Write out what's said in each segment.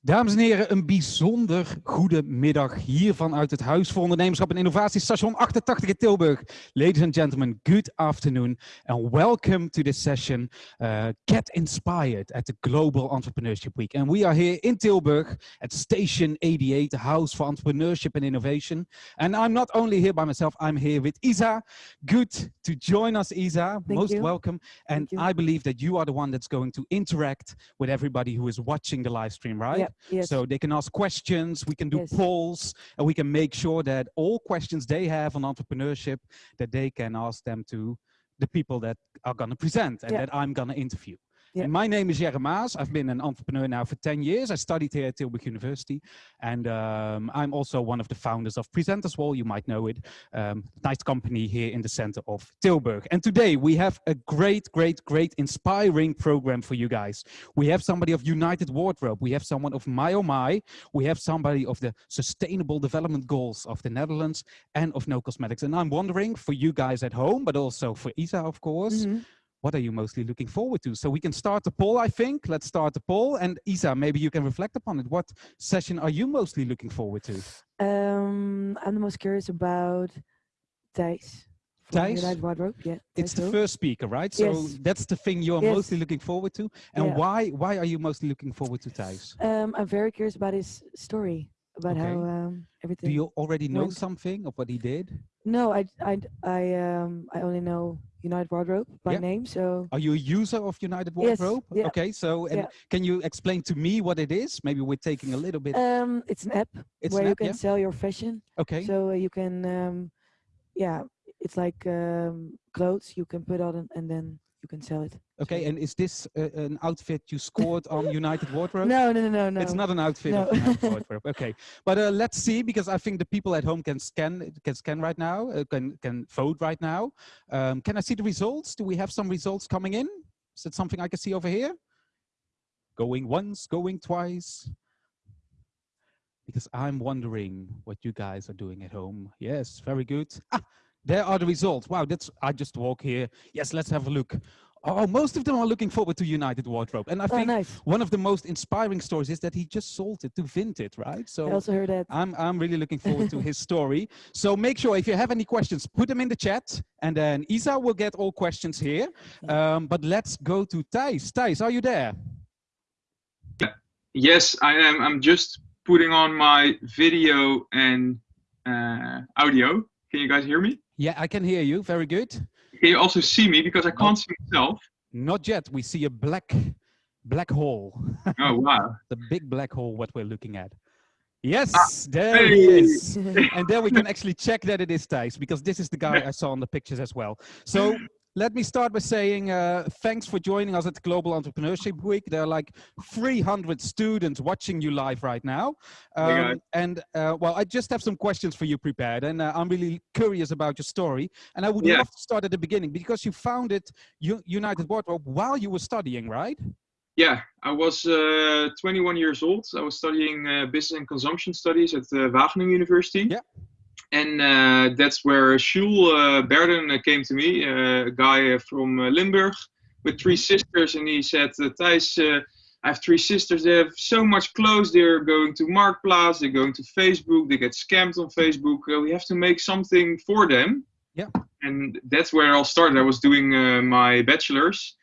Dames en heren, een bijzonder goede middag hier vanuit het Huis voor Ondernemerschap en Innovatie, station 88 in Tilburg. Ladies and gentlemen, good afternoon and welcome to this session, uh, Get Inspired at the Global Entrepreneurship Week. And we are here in Tilburg at Station 88, the House for Entrepreneurship and Innovation. And I'm not only here by myself, I'm here with Isa. Good to join us, Isa. Thank Most you. welcome. And. I believe that you are the one that's going to interact with everybody who is watching the live stream, right? Yep, yes. So they can ask questions, we can do Yes. polls, and we can make sure that all questions they have on entrepreneurship, that they can ask them to the people that are going to present and Yeah. that I'm going to interview. My name is Jerry Maas. I've been an entrepreneur now for 10 years. I studied here at Tilburg University. And um, I'm also one of the founders of Presenters Wall. You might know it. Um, nice company here in the center of Tilburg. And today we have a great, great, great inspiring program for you guys. We have somebody of United Wardrobe. We have someone of My Oh My. We have somebody of the Sustainable Development Goals of the Netherlands and of No Cosmetics. And I'm wondering for you guys at home, but also for Isa, of course, Mhm. What are you mostly looking forward to? So we can start the poll, I think. Let's start the poll. And Isa, maybe you can reflect upon it. What session are you mostly looking forward to? Um, I'm the most curious about Thijs. Thijs? Wardrobe. Yeah. It's the first speaker, right? So Yes. that's the thing you're Yes. mostly looking forward to. And Yeah. why why are you mostly looking forward to Thijs? Um, I'm very curious about his story, about how um, everything. Do you already know went. something of what he did? No, I, I, I, um, I only know United Wardrobe by Yeah. name. So Are you a user of United Yes, Wardrobe? yeah. Okay, so and Yeah. can you explain to me what it is? Maybe we're taking a little bit. um, it's an app it's where an you app, can sell your fashion. Okay. So uh, you can, um, yeah, it's like um, clothes you can put on and then you can sell it. okay, so- and is this uh, an outfit you scored on United Wardrobe? No, no, no, no, no. It's not an outfit No. United Wardrobe. Okay, but uh, let's see because I think the people at home can scan can scan right now, uh, can can vote right now. Um, can I see the results? Do we have some results coming in? Is it something I can see over here? Going once, going twice. Because I'm wondering what you guys are doing at home. Yes, very good. Ah, there are the results. Wow, that's I just walk here. Yes, let's have a look. Oh, most of them are looking forward to United Wardrobe, and I Oh, think nice. one of the most inspiring stories is that he just sold it to Vinted, right? So I So also heard that. I'm, I'm really looking forward to his story. So make sure if you have any questions, put them in the chat and then Isa will get all questions here. Um, but let's go to Thijs. Thijs, are you there? Yes, I am. I'm just putting on my video and uh, audio. Can you guys hear me? Yeah, I can hear you. Very good. Can you also see me because I can't see myself? Not yet. We see a black, black hole. Oh wow! the big black hole, what we're looking at. Yes, ah, there he hey. is. and then we can actually check that it is Thijs because this is the guy I saw in the pictures as well. So let me start by saying uh, thanks for joining us at the Global Entrepreneurship Week. There are like 300 students watching you live right now. Um, and uh, well, I just have some questions for you prepared and uh, I'm really curious about your story. And I would Yeah. love to start at the beginning because you founded U United Wardrobe while you were studying, right? Yeah, I was uh, 21 years old. I was studying uh, business and consumption studies at uh, Wageningen University. Yeah. And uh, that's where Jules uh, Berden came to me, uh, a guy from uh, Limburg with three sisters. And he said, uh, Thijs, uh, I have three sisters. They have so much clothes. They're going to Marktplaats. They're going to Facebook. They get scammed on Facebook. Uh, we have to make something for them. Yeah. And that's where all started. I was doing uh, my bachelor's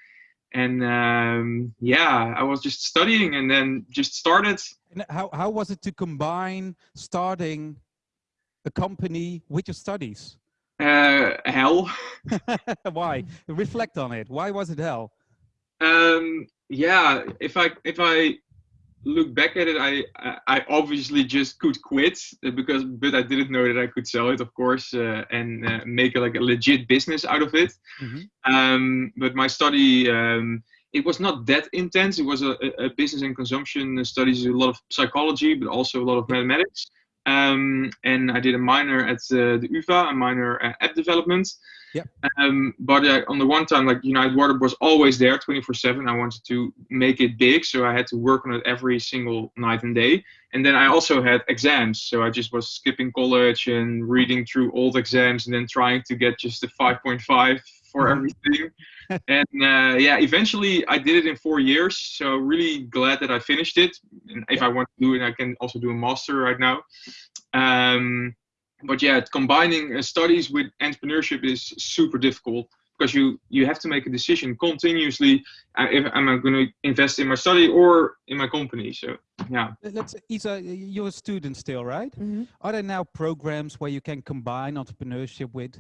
and um, yeah, I was just studying and then just started. And how, how was it to combine starting a company with your studies? Uh, hell. Why? Reflect on it. Why was it hell? Um, yeah, if I if I look back at it, I I- obviously just could quit because but I didn't know that I could sell it, of course, uh, and uh, make like a legit business out of it. Mhm. Um, but my study. Um, it was not that intense. It was a, a- a business and consumption studies, a lot of psychology, but also a lot of mathematics. Um, and I did a minor at uh, the UVA, a minor uh, app development. Yep. Um, but uh, on the one time, like United Water was always there 24 7. I wanted to make it big, so I had to work on it every single night and day. And then I also had exams, so I just was skipping college and reading through old exams and then trying to get just a 5.5 for everything. and uh, yeah, eventually I did it in four years. So really glad that I finished it. And if I want to do it, I can also do a master right now. Um, but yeah, combining uh, studies with entrepreneurship is super difficult because you you have to make a decision continuously. Uh, if am I going to invest in my study or in my company? So yeah. Let's Isa, you're a student still, right? Mm -hmm. Are there now programs where you can combine entrepreneurship with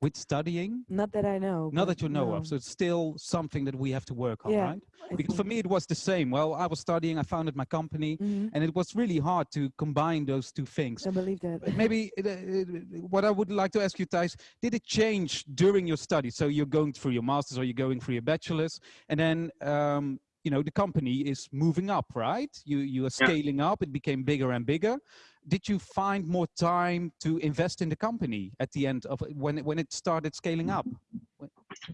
with studying? Not that I know. Not that you know no. of. So it's still something that we have to work on, Yeah, right? I Because for me, it was the same. Well, I was studying, I founded my company, Mhm. and it was really hard to combine those two things. I believe that. Maybe uh, uh, what I would like to ask you, Thijs, did it change during your study? So you're going through your masters or you're going through your bachelor's, and then um, you know the company is moving up, right? You you are Yeah. scaling up. It became bigger and bigger. Did you find more time to invest in the company at the end of when it, when it started scaling up?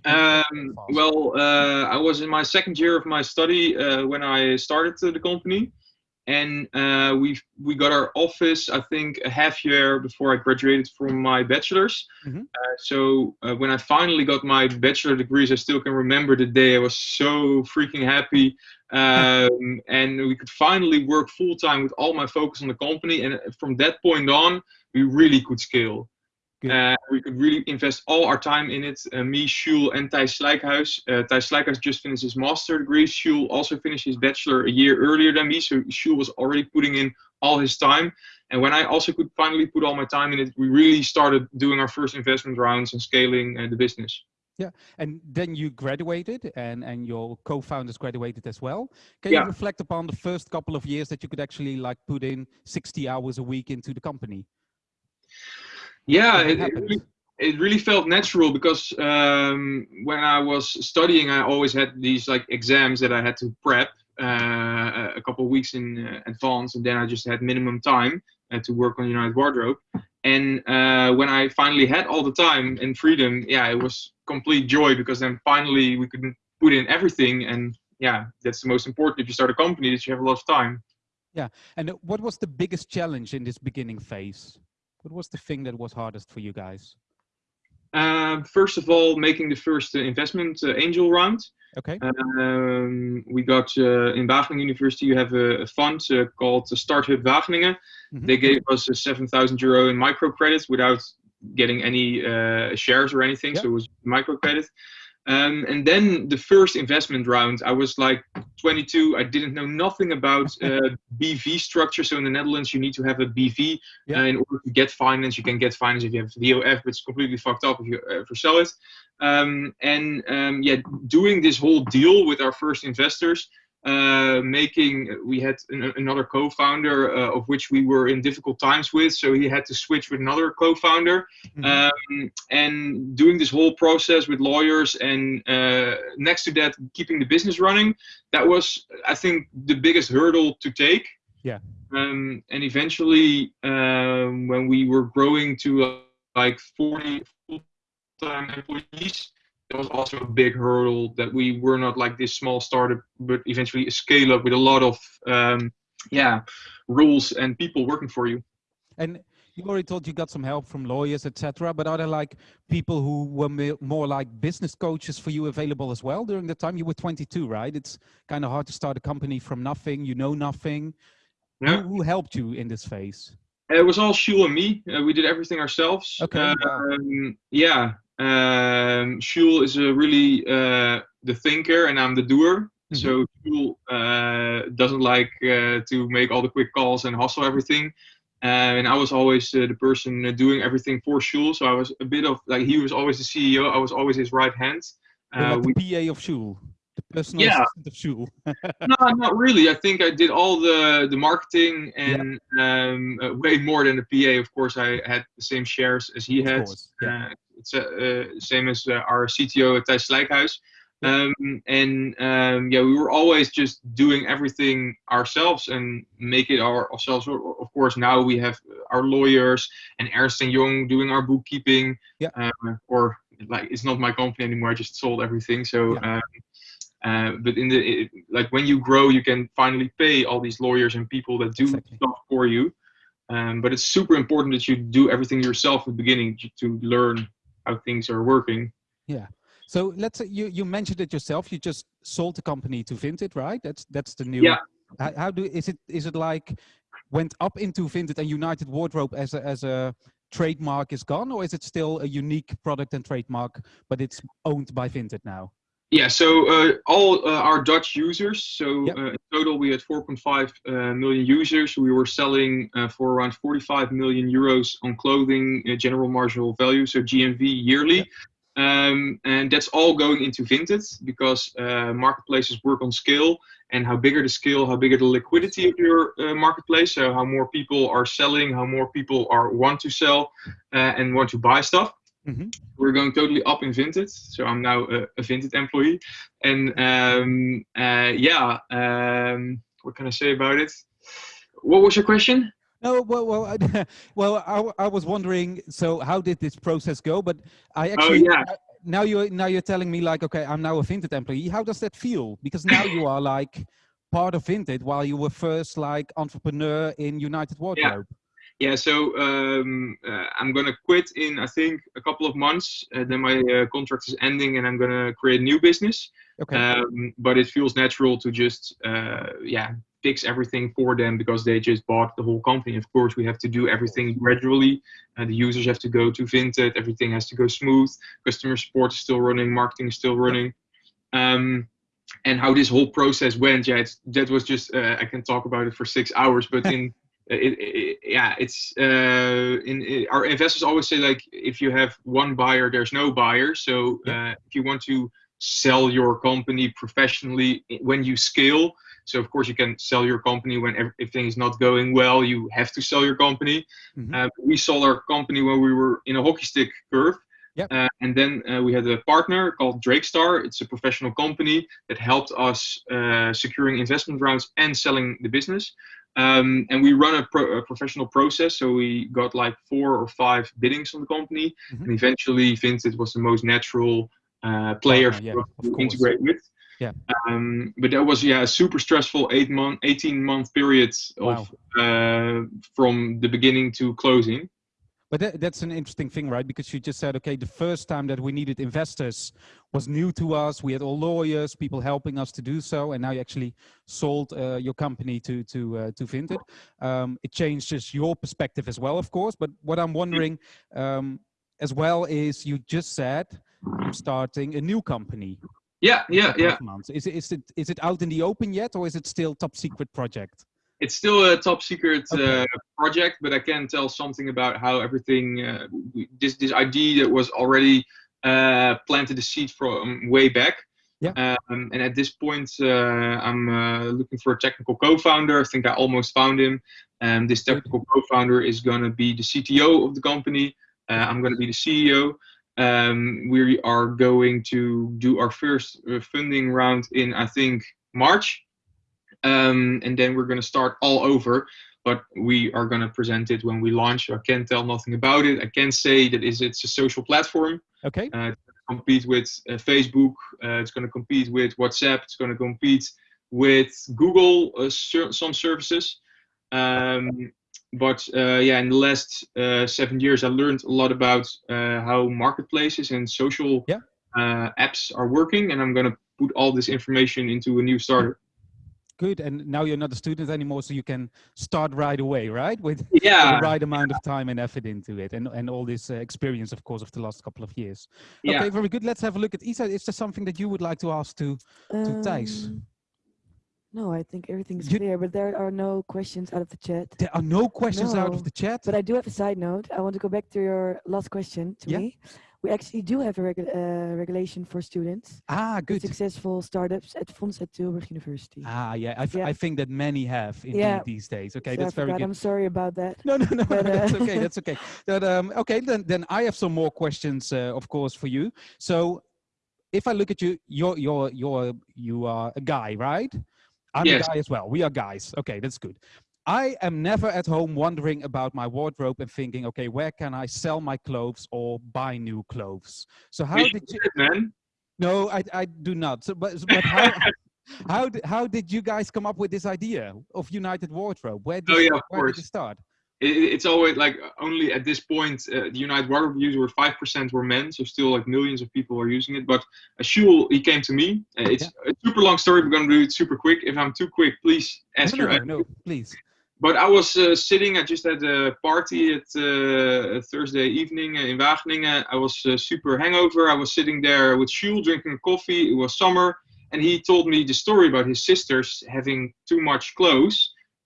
Um, well, uh, I was in my second year of my study uh, when I started the company, and uh, we we got our office. I think a half year before I graduated from my bachelor's. Mhm. Uh, so uh, when I finally got my bachelor degrees, I still can remember the day. I was so freaking happy, um, and we could finally work full time with all my focus on the company. And from that point on, we really could scale. Uh, we could really invest all our time in it. Uh, me, Jules, and Thijs Slijkhuis. Uh, Thijs Slijkhuis just finished his master degree. Jules also finished his bachelor a year earlier than me. So Jules was already putting in all his time. And when I also could finally put all my time in it, we really started doing our first investment rounds and scaling uh, the business. Yeah, and then you graduated, and and your co-founders graduated as well. Can Yeah. you reflect upon the first couple of years that you could actually like put in 60 hours a week into the company? Yeah, it, it really, it really felt natural because um, when I was studying, I always had these like exams that I had to prep uh, a couple of weeks in uh, advance, and then I just had minimum time uh, to work on United Wardrobe. And uh, when I finally had all the time and freedom, yeah, it was complete joy because then finally we could put in everything. And yeah, that's the most important if you start a company that you have a lot of time. Yeah. And what was the biggest challenge in this beginning phase? What was the thing that was hardest for you guys? Uh, first of all, making the first uh, investment uh, angel round. Okay. Um, we got uh, in Wageningen University. You have a, a fund uh, called the Startup Wageningen. Mhm. They gave us a seven thousand euro in microcredits without getting any uh, shares or anything. Yeah. So it was microcredit. Um, and then the first investment round, I was like 22. I didn't know nothing about uh, BV structure. So in the Netherlands, you need to have a BV Yeah. uh, in order to get finance. You can get finance if you have VOF, but it's completely fucked up if you ever sell it. Um, and um, yeah, doing this whole deal with our first investors, uh, making we had an, another co-founder uh, of which we were in difficult times with, so he had to switch with another co-founder, Mhm. um, and doing this whole process with lawyers and uh, next to that keeping the business running. That was, I think, the biggest hurdle to take. Yeah. Um, and eventually, um, when we were growing to uh, like 40 full-time employees, that was also a big hurdle that we were not like this small startup, but eventually a scale up with a lot of um, yeah rules and people working for you. And you already told you got some help from lawyers, etc. But are there like people who were more like business coaches for you available as well during the time you were 22, right? It's kind of hard to start a company from nothing. You know nothing. Yeah. Who, who helped you in this phase? It was all Jules and me. Uh, we did everything ourselves. Okay. Um, yeah. Um, Jules is a really uh, the thinker, and I'm the doer. Mhm. So Jules uh, doesn't like uh, to make all the quick calls and hustle everything. Uh, and I was always uh, the person uh, doing everything for Jules. So I was a bit of like he was always the CEO. I was always his right hand. Uh, like we, the PA of Jules, the personal Yeah. assistant of Jules. no, not really. I think I did all the the marketing and um, uh, way more than the PA. Of course, I had the same shares as he of had. course. Yeah. Uh, it's uh, uh, same as uh, our CTO at Thijs Slijkhuis. Um, and um, yeah, we were always just doing everything ourselves and make it our, ourselves. Of course, now we have our lawyers and Ernst and Young doing our bookkeeping. Yeah. Uh, or like it's not my company anymore. I just sold everything. So. Yeah. Um, uh, but in the it, like when you grow, you can finally pay all these lawyers and people that do Exactly. stuff for you. Um, but it's super important that you do everything yourself at the beginning to- to learn how things are working. Yeah. So let's say you, you mentioned it yourself. You just sold the company to Vinted, right? That's that's the new. Yeah. How, how do is it is it like went up into Vinted and United Wardrobe as a as a trademark is gone, or is it still a unique product and trademark, but it's owned by Vinted now? Yeah, so uh, all uh, our Dutch users, so Yep. uh, in total we had 4.5 uh, million users. We were selling uh, for around 45 million euros on clothing, uh, general marginal value, so GMV yearly. Um, and that's all going into Vinted because uh, marketplaces work on scale and how bigger the scale, how bigger the liquidity of your uh, marketplace. So how more people are selling, how more people are want to sell uh, and want to buy stuff Mhm. we're going totally up in Vinted. So I'm now a, a Vinted employee. And um, uh, yeah, um, what can I say about it? What was your question? No, well, well, I, well, I, I was wondering. So, how did this process go? But I actually yeah. I- now you're now you're telling me like, okay, I'm now a Vinted employee. How does that feel? Because now you are like part of Vinted, while you were first like entrepreneur in United Wardrobe. Yeah, so um, uh, I'm gonna quit in I think a couple of months. Uh, then my uh, contract is ending, and I'm gonna create a new business. Okay. Um, but it feels natural to just uh, yeah fix everything for them because they just bought the whole company. Of course, we have to do everything gradually. Uh, the users have to go to Vinted. Everything has to go smooth. Customer support is still running. Marketing is still running. Um, and how this whole process went, yeah, it's, that was just uh, I can talk about it for six hours, but in it, it, yeah, it's uh, in, our investors always say like if you have one buyer, there's no buyer. So uh, if you want to sell your company professionally when you scale, so of course you can sell your company when ev- everything is not going well. You have to sell your company. Mhm. Uh, we sold our company when we were in a hockey stick curve. Yep. Uh, and then uh, we had a partner called Drakestar. It's a professional company that helped us uh, securing investment rounds and selling the business. Um, and we run a, pro- a professional process. So we got like four or five biddings on the company. Mhm. And eventually, Vinted was the most natural uh, player yeah, to integrate with. Yeah. Um, but that was yeah a super stressful eight month, eighteen month period of uh, from the beginning to closing. But that, that's an interesting thing, right? Because you just said, okay, the first time that we needed investors was new to us. We had all lawyers, people helping us to do so, and now you actually sold uh, your company to to uh, to Vinted. Um, it changes your perspective as well, of course. But what I'm wondering um, as well is, you just said I'm starting a new company. Yeah, yeah, yeah. months. Is it is it is it out in the open yet, or is it still top secret project? It's still a top secret Okay. uh, project, but I can tell something about how everything. Uh, this this idea that was already uh, planted the seed from way back. Yeah. Um, and at this point, uh, I'm uh, looking for a technical co-founder. I think I almost found him. And this technical co-founder is going to be the CTO of the company. Uh, I'm going to be the CEO. Um, we are going to do our first uh, funding round in, I think, March. Um, and then we're going to start all over. But we are going to present it when we launch. I can't tell nothing about it. I can say that is it's a social platform. Okay. Uh, it's gonna compete with uh, Facebook. Uh, it's going to compete with WhatsApp. It's going to compete with Google. Uh, ser- some services. Um, but uh, yeah, in the last uh, seven years, I learned a lot about uh, how marketplaces and social Yeah. uh, apps are working, and I'm going to put all this information into a new startup. Good. And now you're not a student anymore, so you can start right away, right? With Yeah, the right amount of time and effort into it and, and all this uh, experience of course of the last couple of years yeah. okay very good let's have a look at isa is there something that you would like to ask to Thijs. Um, No, I think everything's You- clear, but there are no questions out of the chat. there are no questions out of the chat But I do have a side note. I want to go back to your last question to Yeah. me. We actually do have a regu- uh, regulation for students. ah good Successful startups at Fonds at Tilburg University. ah yeah I, Yeah. I think that many have indeed Yeah. these days okay So I that's very good I'm sorry about that. no no no but, that's uh, okay that's okay that, um, okay then then i have some more questions uh, of course for you so if i look at you you're you're you're you are a guy right i'm Yes. a guy as well we are guys okay that's good i am never at home wondering about my wardrobe and thinking okay where can i sell my clothes or buy new clothes so how did you man. no i i do not so but, but how how did, how did you guys come up with this idea of united wardrobe where did, Oh, yeah, of where did it start it, it's always like only at this point uh, the United Wardrobe user were five percent were men, so still like millions of people are using it. But Jules, he came to me. Uh, it's a super long story. We're gonna do it super quick. If I'm too quick, please ask no, your. no, no, please. But I was uh, sitting. I just had a party at uh, Thursday evening in Wageningen. I was uh, super hangover. I was sitting there with Jules drinking coffee. It was summer, and he told me the story about his sisters having too much clothes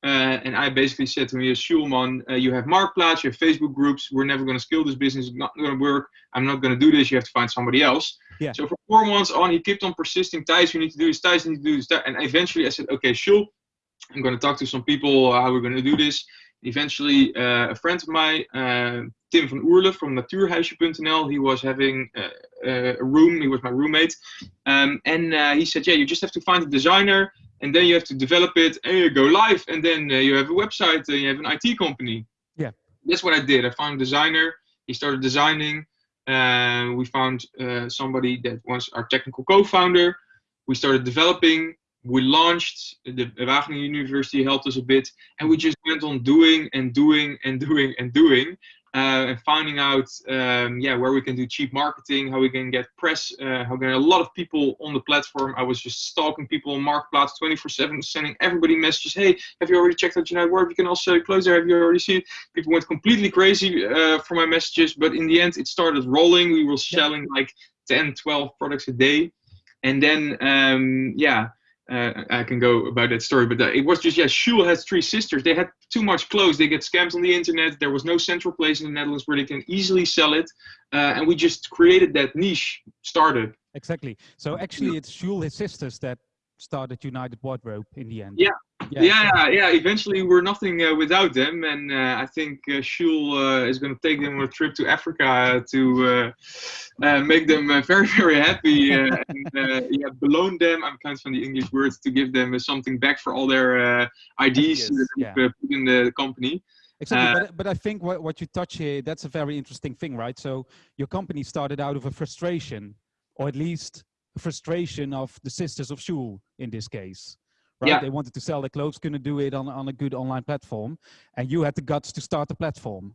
uh, and I basically said to him, Schulman, uh, you have Marktplaats, you have Facebook groups. We're never going to scale this business. It's not going to work. I'm not going to do this. You have to find somebody else. Yeah. So for four months on, he kept on persisting. Thijs, you need to do this. Thijs, you need to do this. And eventually I said, okay, Jules, I'm going to talk to some people uh, how we're going to do this. Eventually, uh, a friend of mine, uh, Tim van Oerle from Natuurhuisje.nl, he was having uh, a room. He was my roommate. Um, and he said, yeah, you just have to find a designer and then you have to develop it and you go live and then uh, you have a website and you have an IT company. Yeah. That's what I did. I found a designer. He started designing. Uh, we found uh, somebody that was our technical co-founder. We started developing. We launched. The Wageningen University helped us a bit, and we just went on doing and doing and doing and doing uh, and finding out um, yeah where we can do cheap marketing, how we can get press, uh, how we can get a lot of people on the platform. I was just stalking people on Marktplaats 24/7, sending everybody messages. Hey, have you already checked out United Work? You can also close there. Have you already seen? It? People went completely crazy uh, for my messages, but in the end, it started rolling. We were selling like 10, 12 products a day, and then um, yeah uh, I can go about that story, but uh, it was just yeah. Jules has three sisters. They had too much clothes. They get scammed on the internet. There was no central place in the Netherlands where they can easily sell it, uh, and we just created that niche startup. Exactly. So actually, it's Jules, his sisters, that started United Wardrobe in the end. Yeah, yeah, yeah. yeah. Eventually, we're nothing uh, without them, and uh, I think uh, Jules uh, is going to take them on a trip to Africa to uh, uh, make them uh, very, very happy and yeah, beloan them. I'm kind of from the English words to give them something back for all their IDs that yeah. put in the company. Exactly, but, but I think what, what you touch here, that's a very interesting thing, right? So your company started out of a frustration, or at least frustration of the sisters of Jules in this case right? Yeah. They wanted to sell their clothes, couldn't do it on, on a good online platform. And you had the guts to start the platform.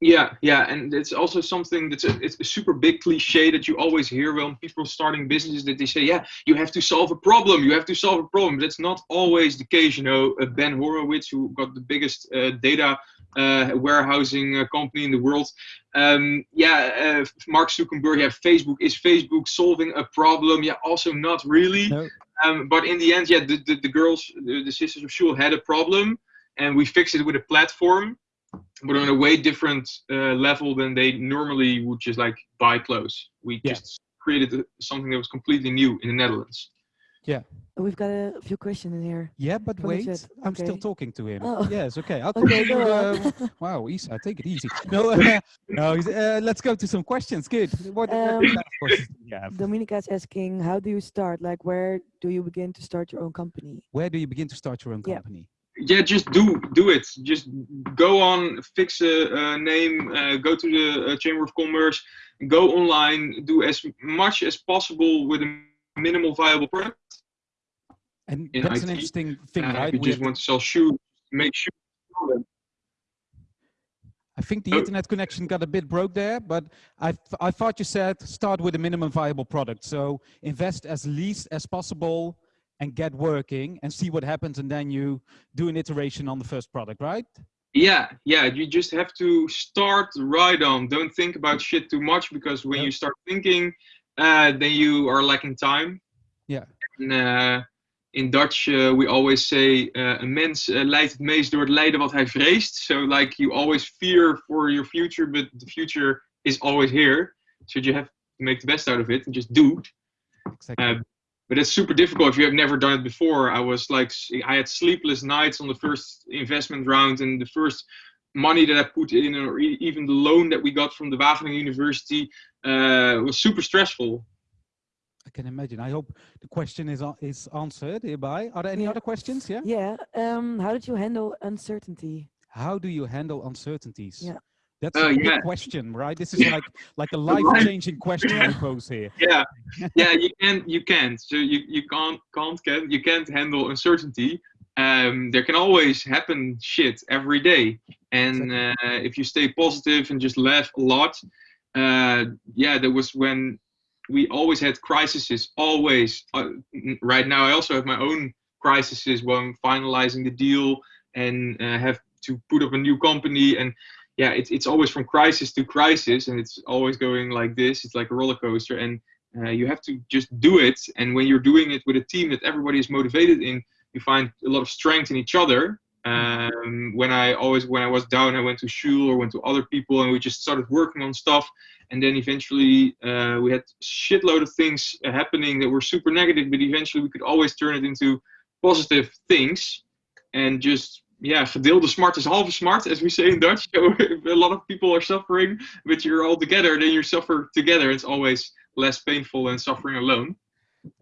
Yeah, yeah, and it's also something that's a, it's a super big cliche that you always hear when people starting businesses that they say, yeah, you have to solve a problem, you have to solve a problem. That's not always the case. You know, uh, Ben Horowitz, who got the biggest uh, data uh, warehousing uh, company in the world, um, yeah, uh, Mark Zuckerberg, yeah, Facebook is Facebook solving a problem? Yeah, also not really. No. Um, but in the end, yeah, the, the, the girls, the, the, sisters of Jules had a problem, and we fixed it with a platform, but on a way different uh, level than they normally would just like buy clothes. We yeah. just created something that was completely new in the Netherlands. Yeah. We've got a few questions in here. Yeah, but wait, I'm okay. still talking to him. Oh. Yes, okay. I'll okay, go uh, wow, Isa, take it easy. No, uh, no. Uh, let's go to some questions. Good. What, um, what questions have? Dominica's asking, how do you start? Like, where do you begin to start your own company? Where do you begin to start your own company? Yeah, yeah just do do it. Just go on, fix a, a name, uh, go to the uh, Chamber of Commerce, go online, do as much as possible with a minimal viable product and that's IT. an interesting thing, uh, right? You just want to sell shoes, make shoes. I think the oh. internet connection got a bit broke there, but I, th I thought you said start with a minimum viable product. So invest as least as possible and get working and see what happens. And then you do an iteration on the first product, right? Yeah, yeah. You just have to start right on. Don't think about shit too much because when yep. you start thinking, uh, then you are lacking time. Yeah. And, uh, in Dutch uh, we always say uh, een mens uh, lijdt het meest door het lijden wat hij vreest. So like you always fear for your future, but the future is always here. So you have to make the best out of it and just do. it. Exactly. Uh, but it's super difficult if you have never done it before. I was like, I had sleepless nights on the first investment round and the first money that I put in, or even the loan that we got from the Wageningen University, uh, was super stressful. I can imagine. I hope the question is is answered hereby. Are there any yeah. other questions? Yeah. Yeah. Um, how did you handle uncertainty? How do you handle uncertainties? Yeah. That's uh, a good yeah. question, right? This is like like a life-changing question I pose here. Yeah, yeah. You can't, you can't. So you you can't can't can't you can't handle uncertainty. Um, there can always happen shit every day, And uh, if you stay positive and just laugh a lot, uh, yeah, that was when we always had crises. Always. Uh, right now, I also have my own crises when I'm finalizing the deal and uh, have to put up a new company and yeah, it's it's always from crisis to crisis, and it's always going like this. It's like a roller coaster, and uh, you have to just do it. And when you're doing it with a team that everybody is motivated in, you find a lot of strength in each other. Um, when I always when I was down, I went to Jules or went to other people, and we just started working on stuff. And then eventually, uh, we had shitload of things happening that were super negative, but eventually we could always turn it into positive things, and just yeah, gedeelde smart is halve smart, as we say in Dutch. So if a lot of people are suffering, but you're all together, then you suffer together. It's always less painful than suffering alone.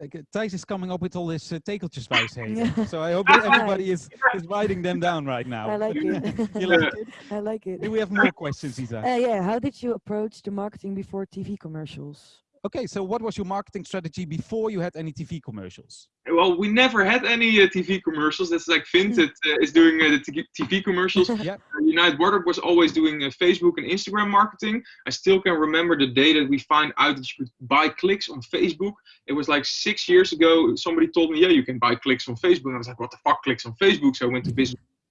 Like, uh, Thijs is coming up with all this uh, tegeltjeswijsheden. so I hope that everybody is, is writing them down right now. I like it. you like it? I like it. Do we have more questions, Isa? Uh, yeah, how did you approach the marketing before TV commercials? Okay, so what was your marketing strategy before you had any TV commercials? Well, we never had any uh, TV commercials. That's like Vinted uh, is doing uh, the TV commercials. yeah. United Wardrobe was always doing uh, Facebook and Instagram marketing. I still can remember the day that we find out that you could buy clicks on Facebook. It was like six years ago. Somebody told me, yeah, you can buy clicks on Facebook. And I was like, what the fuck, clicks on Facebook? So I went to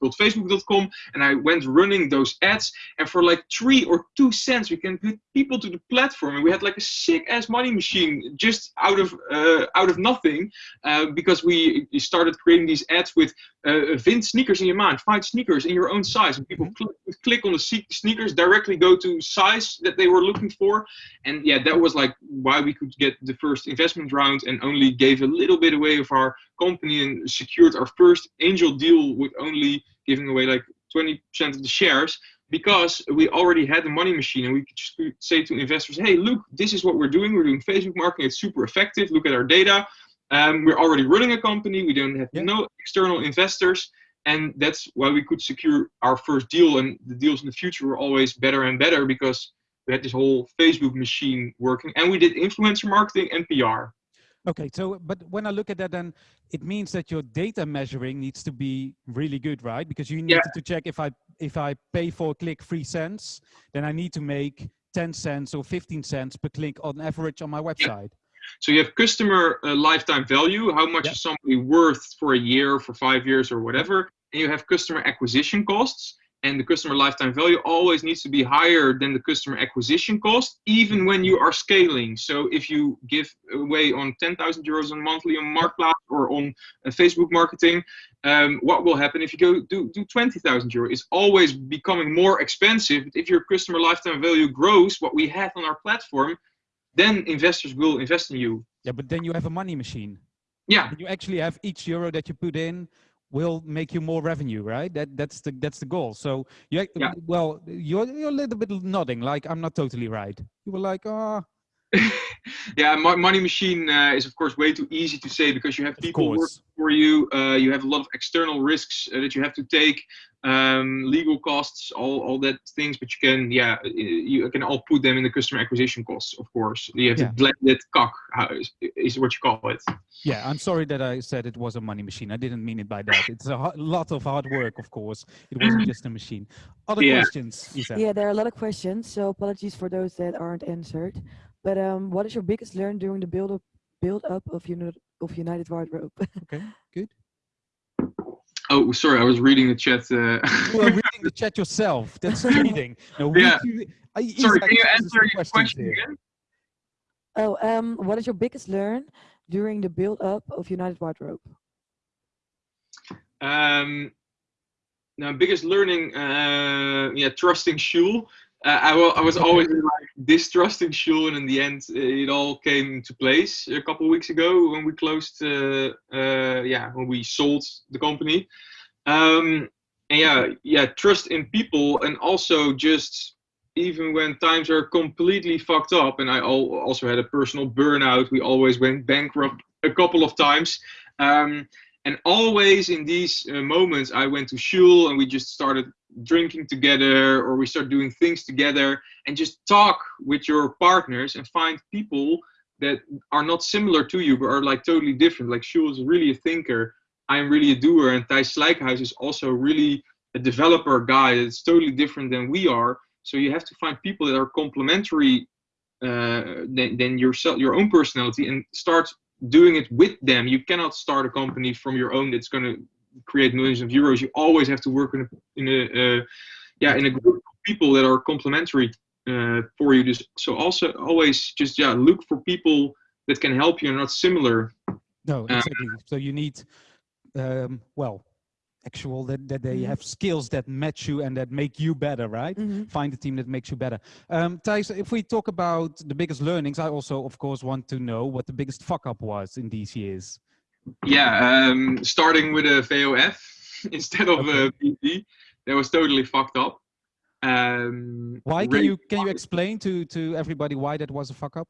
visit facebook.com and I went running those ads and for like three or two cents we can put people to the platform and we had like a sick ass money machine just out of uh, out of nothing uh, because we started creating these ads with uh, sneakers in your mind find sneakers in your own size and people cl click on the sneakers directly go to size that they were looking for and yeah that was like why we could get the first investment round and only gave a little bit away of our company and secured our first angel deal with only giving away like 20% of the shares because we already had the money machine and we could just say to investors, hey, look, this is what we're doing. We're doing Facebook marketing. It's super effective. Look at our data. Um, we're already running a company. We don't have yeah. no external investors. And that's why we could secure our first deal. And the deals in the future were always better and better because we had this whole Facebook machine working. And we did influencer marketing and PR. Okay, so but when I look at that, then it means that your data measuring needs to be really good, right? Because you need yeah. to check if I if I pay for a click three cents, then I need to make 10 cents or 15 cents per click on average on my website. Yeah. So you have customer uh, lifetime value, how much yeah. is somebody worth for a year, for five years, or whatever, and you have customer acquisition costs and the customer lifetime value always needs to be higher than the customer acquisition cost, even when you are scaling. So if you give away on 10,000 euros on monthly on Marktplaats or on uh, Facebook marketing, um, what will happen if you go do, do 20,000 euros? It's always becoming more expensive. But if your customer lifetime value grows, what we have on our platform, then investors will invest in you. Yeah, but then you have a money machine. Yeah. You actually have each euro that you put in will make you more revenue, right? That that's the that's the goal. So you yeah. well, you're you're a little bit nodding like I'm not totally right. You were like, oh. yeah, money machine uh, is of course way too easy to say because you have people working for you. Uh, you have a lot of external risks uh, that you have to take um, legal costs, all, all that things, but you can, yeah, you can all put them in the customer acquisition costs, of course. You have yeah. to blend that cock, is, is what you call it. Yeah, I'm sorry that I said it was a money machine. I didn't mean it by that. It's a lot of hard work, of course. It wasn't just a machine. Other yeah. questions, Isa? Yeah, there are a lot of questions, so apologies for those that aren't answered. But um, what is your biggest learn during the build up build up of, uni of United Wardrobe? okay, good. Oh, sorry, I was reading the chat. Uh... you are reading the chat yourself. That's cheating. No, yeah. You, I, sorry, can you answer your question here. again? Oh, um, what is your biggest learn during the build-up of United Wardrobe? Um, now, biggest learning, uh, yeah, trusting Jules. Uh, I, I was always like distrusting Jules, and in the end, it all came into place a couple of weeks ago when we closed, uh, uh, yeah, when we sold the company. Um, and yeah, yeah, trust in people, and also just even when times are completely fucked up, and I also had a personal burnout. We always went bankrupt a couple of times. Um, and always in these uh, moments, I went to Jules and we just started drinking together or we start doing things together and just talk with your partners and find people that are not similar to you but are like totally different. Like Jules is really a thinker. I'm really a doer and Thijs Slijkhuis is also really a developer guy that's totally different than we are. So you have to find people that are complementary uh, than, than yourself, your own personality, and start doing it with them. You cannot start a company from your own that's going to create millions of euros. You always have to work in a, in a uh, yeah in a group of people that are complementary uh, for you. Just, so also always just yeah look for people that can help you and not similar. No, exactly. so you need um, well actual that, that they Mhm. have skills that match you and that make you better right? Mhm. find a team that makes you better. Um Thijs, if we talk about the biggest learnings i also of course want to know what the biggest fuck up was in these years. Yeah, um, starting with a VOF instead of a BV, that was totally fucked up. Um, why? Can really you can you explain to to everybody why that was a fuck up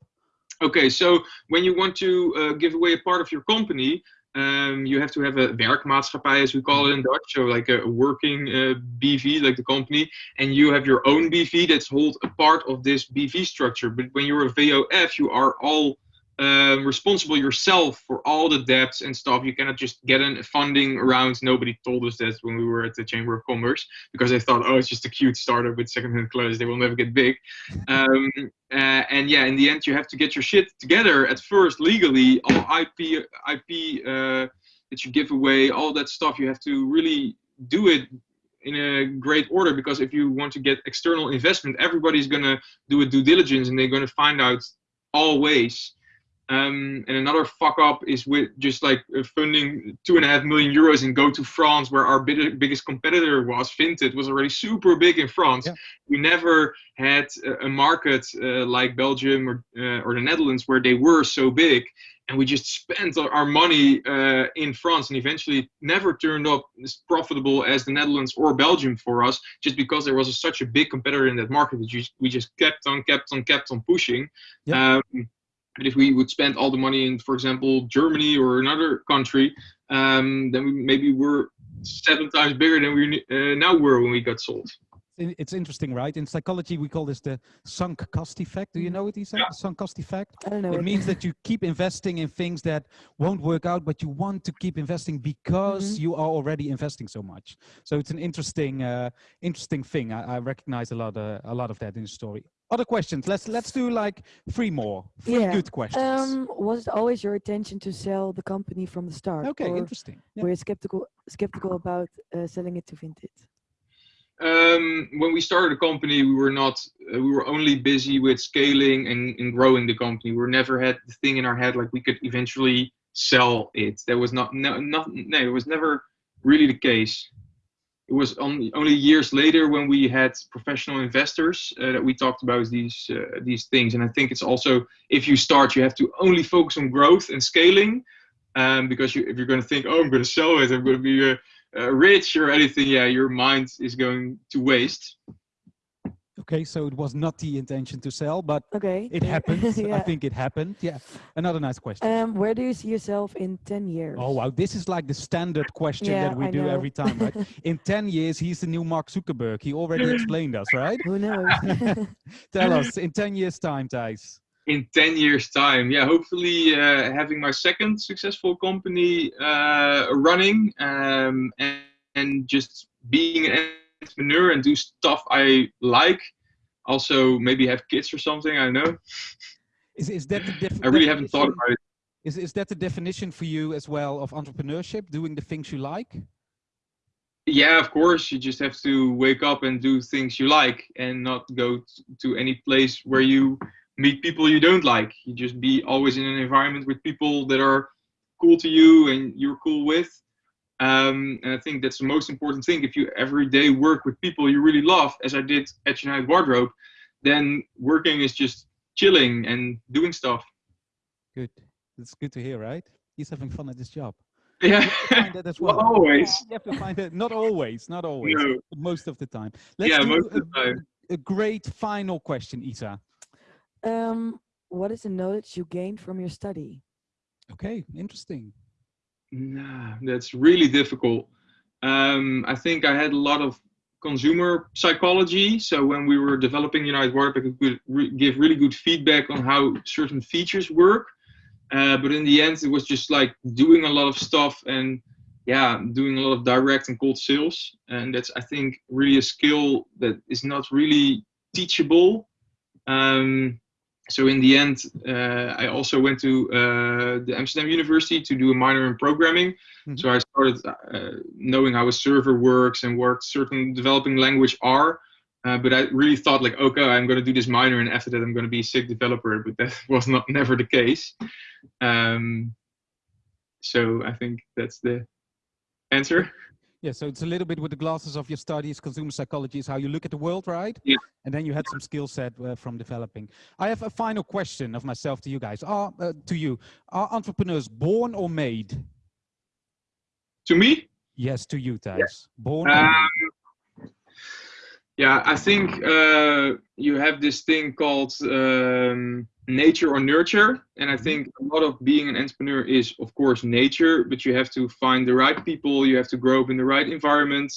Okay, so when you want to uh, give away a part of your company, um, you have to have a werkmaatschappij, as we call it in Dutch, so like a working uh, BV, like the company, and you have your own BV that's hold a part of this BV structure. But when you're a VOF, you are all um, responsible yourself for all the debts and stuff. You cannot just get in funding around. Nobody told us that when we were at the Chamber of Commerce because they thought, oh, it's just a cute startup with secondhand clothes. They will never get big. Um, uh, and yeah, in the end, you have to get your shit together at first legally. All IP, IP uh, that you give away, all that stuff. You have to really do it in a great order because if you want to get external investment, everybody's gonna do a due diligence and they're gonna find out all ways. Um, and another fuck up is with just like uh, funding two and a half million euros and go to France, where our big, biggest competitor was. Vinted was already super big in France. Yeah. We never had a, market uh, like Belgium or, uh, or the Netherlands where they were so big. And we just spent our- our money uh, in France and eventually never turned up as profitable as the Netherlands or Belgium for us, just because there was a, such a big competitor in that market that you, we just kept on, kept on, kept on pushing. Yeah. Um, but if we would spend all the money in, for example, Germany or another country, um, then we maybe we're seven times bigger than we uh, now were when we got sold. It's interesting right in psychology we call this the sunk cost effect do you know what he said Yeah. the sunk cost effect I don't know. it means that you keep investing in things that won't work out but you want to keep investing because Mhm. you are already investing so much so it's an interesting uh, interesting thing I, I recognize a lot uh, a lot of that in the story other questions let's let's do like three more three Yeah, good questions Um, was it always your intention to sell the company from the start? okay or interesting yeah. were you skeptical skeptical about uh, selling it to Vinted? Um, when we started the company, we were not. Uh, we were only busy with scaling and, and growing the company. We never had the thing in our head like we could eventually sell it. That was not. No, not. No, it was never really the case. It was only only years later when we had professional investors uh, that we talked about these uh, these things. And I think it's also if you start, you have to only focus on growth and scaling, um, because you, if you're going to think, oh, I'm going to sell it, I'm going to be uh, uh, rich or anything, yeah, your mind is going to waste. Okay so it was not the intention to sell but Okay. it yeah. happened i think it happened yeah another nice question Um, where do you see yourself in ten years? Oh wow, this is like the standard question Yeah, that we I do know. every time, right? In 10 years, he's the new Mark Zuckerberg. He already explained us, right? Who knows? Tell us, in 10 years time, Thijs. In 10 years' time, yeah, hopefully uh, having my second successful company uh, running um, and, and just being an entrepreneur and do stuff I like. Also, maybe have kids or something, I don't know. Is, is that the I really haven't thought about it. Is, is that the definition for you as well of entrepreneurship, doing the things you like? yeah of course you just have to wake up and do things you like and not go to any place where you meet people you don't like you just be always in an environment with people that are cool to you and you're cool with um, and i think that's the most important thing if you every day work with people you really love as i did at united wardrobe then working is just chilling and doing stuff Good. That's good to hear, right? He's having fun at his job. yeah Find that as not well. always You have to find it. Not always, not always, No. but most of the time. Let's yeah do most a, of the time a great final question, Isa. um, what is the knowledge you gained from your study? Okay, interesting. Nah, that's really difficult. Um, I think I had a lot of consumer psychology. So when we were developing United Wardrobe, I could re- give really good feedback on how certain features work. Uh, but in the end, it was just like doing a lot of stuff and yeah, doing a lot of direct and cold sales, and that's I think really a skill that is not really teachable. Um, so in the end, uh, I also went to uh, the Amsterdam University to do a minor in programming. Mhm. So I started uh, knowing how a server works and what certain developing language are. Uh, but I really thought like, okay, I'm going to do this minor, and after that, I'm going to be a sick developer. But that was not never the case. Um, so I think that's the answer. Yeah, so it's a little bit with the glasses of your studies, consumer psychology is how you look at the world, right? Yeah. And then you had some skill set uh, from developing. I have a final question of myself to you guys. Are uh, to you, are entrepreneurs born or made? To me, Yes, to you, Thijs. Born. Um, made? yeah, I think uh, you have this thing called um, nature or nurture, and I think a lot of being an entrepreneur is, of course, nature. But you have to find the right people. You have to grow up in the right environment.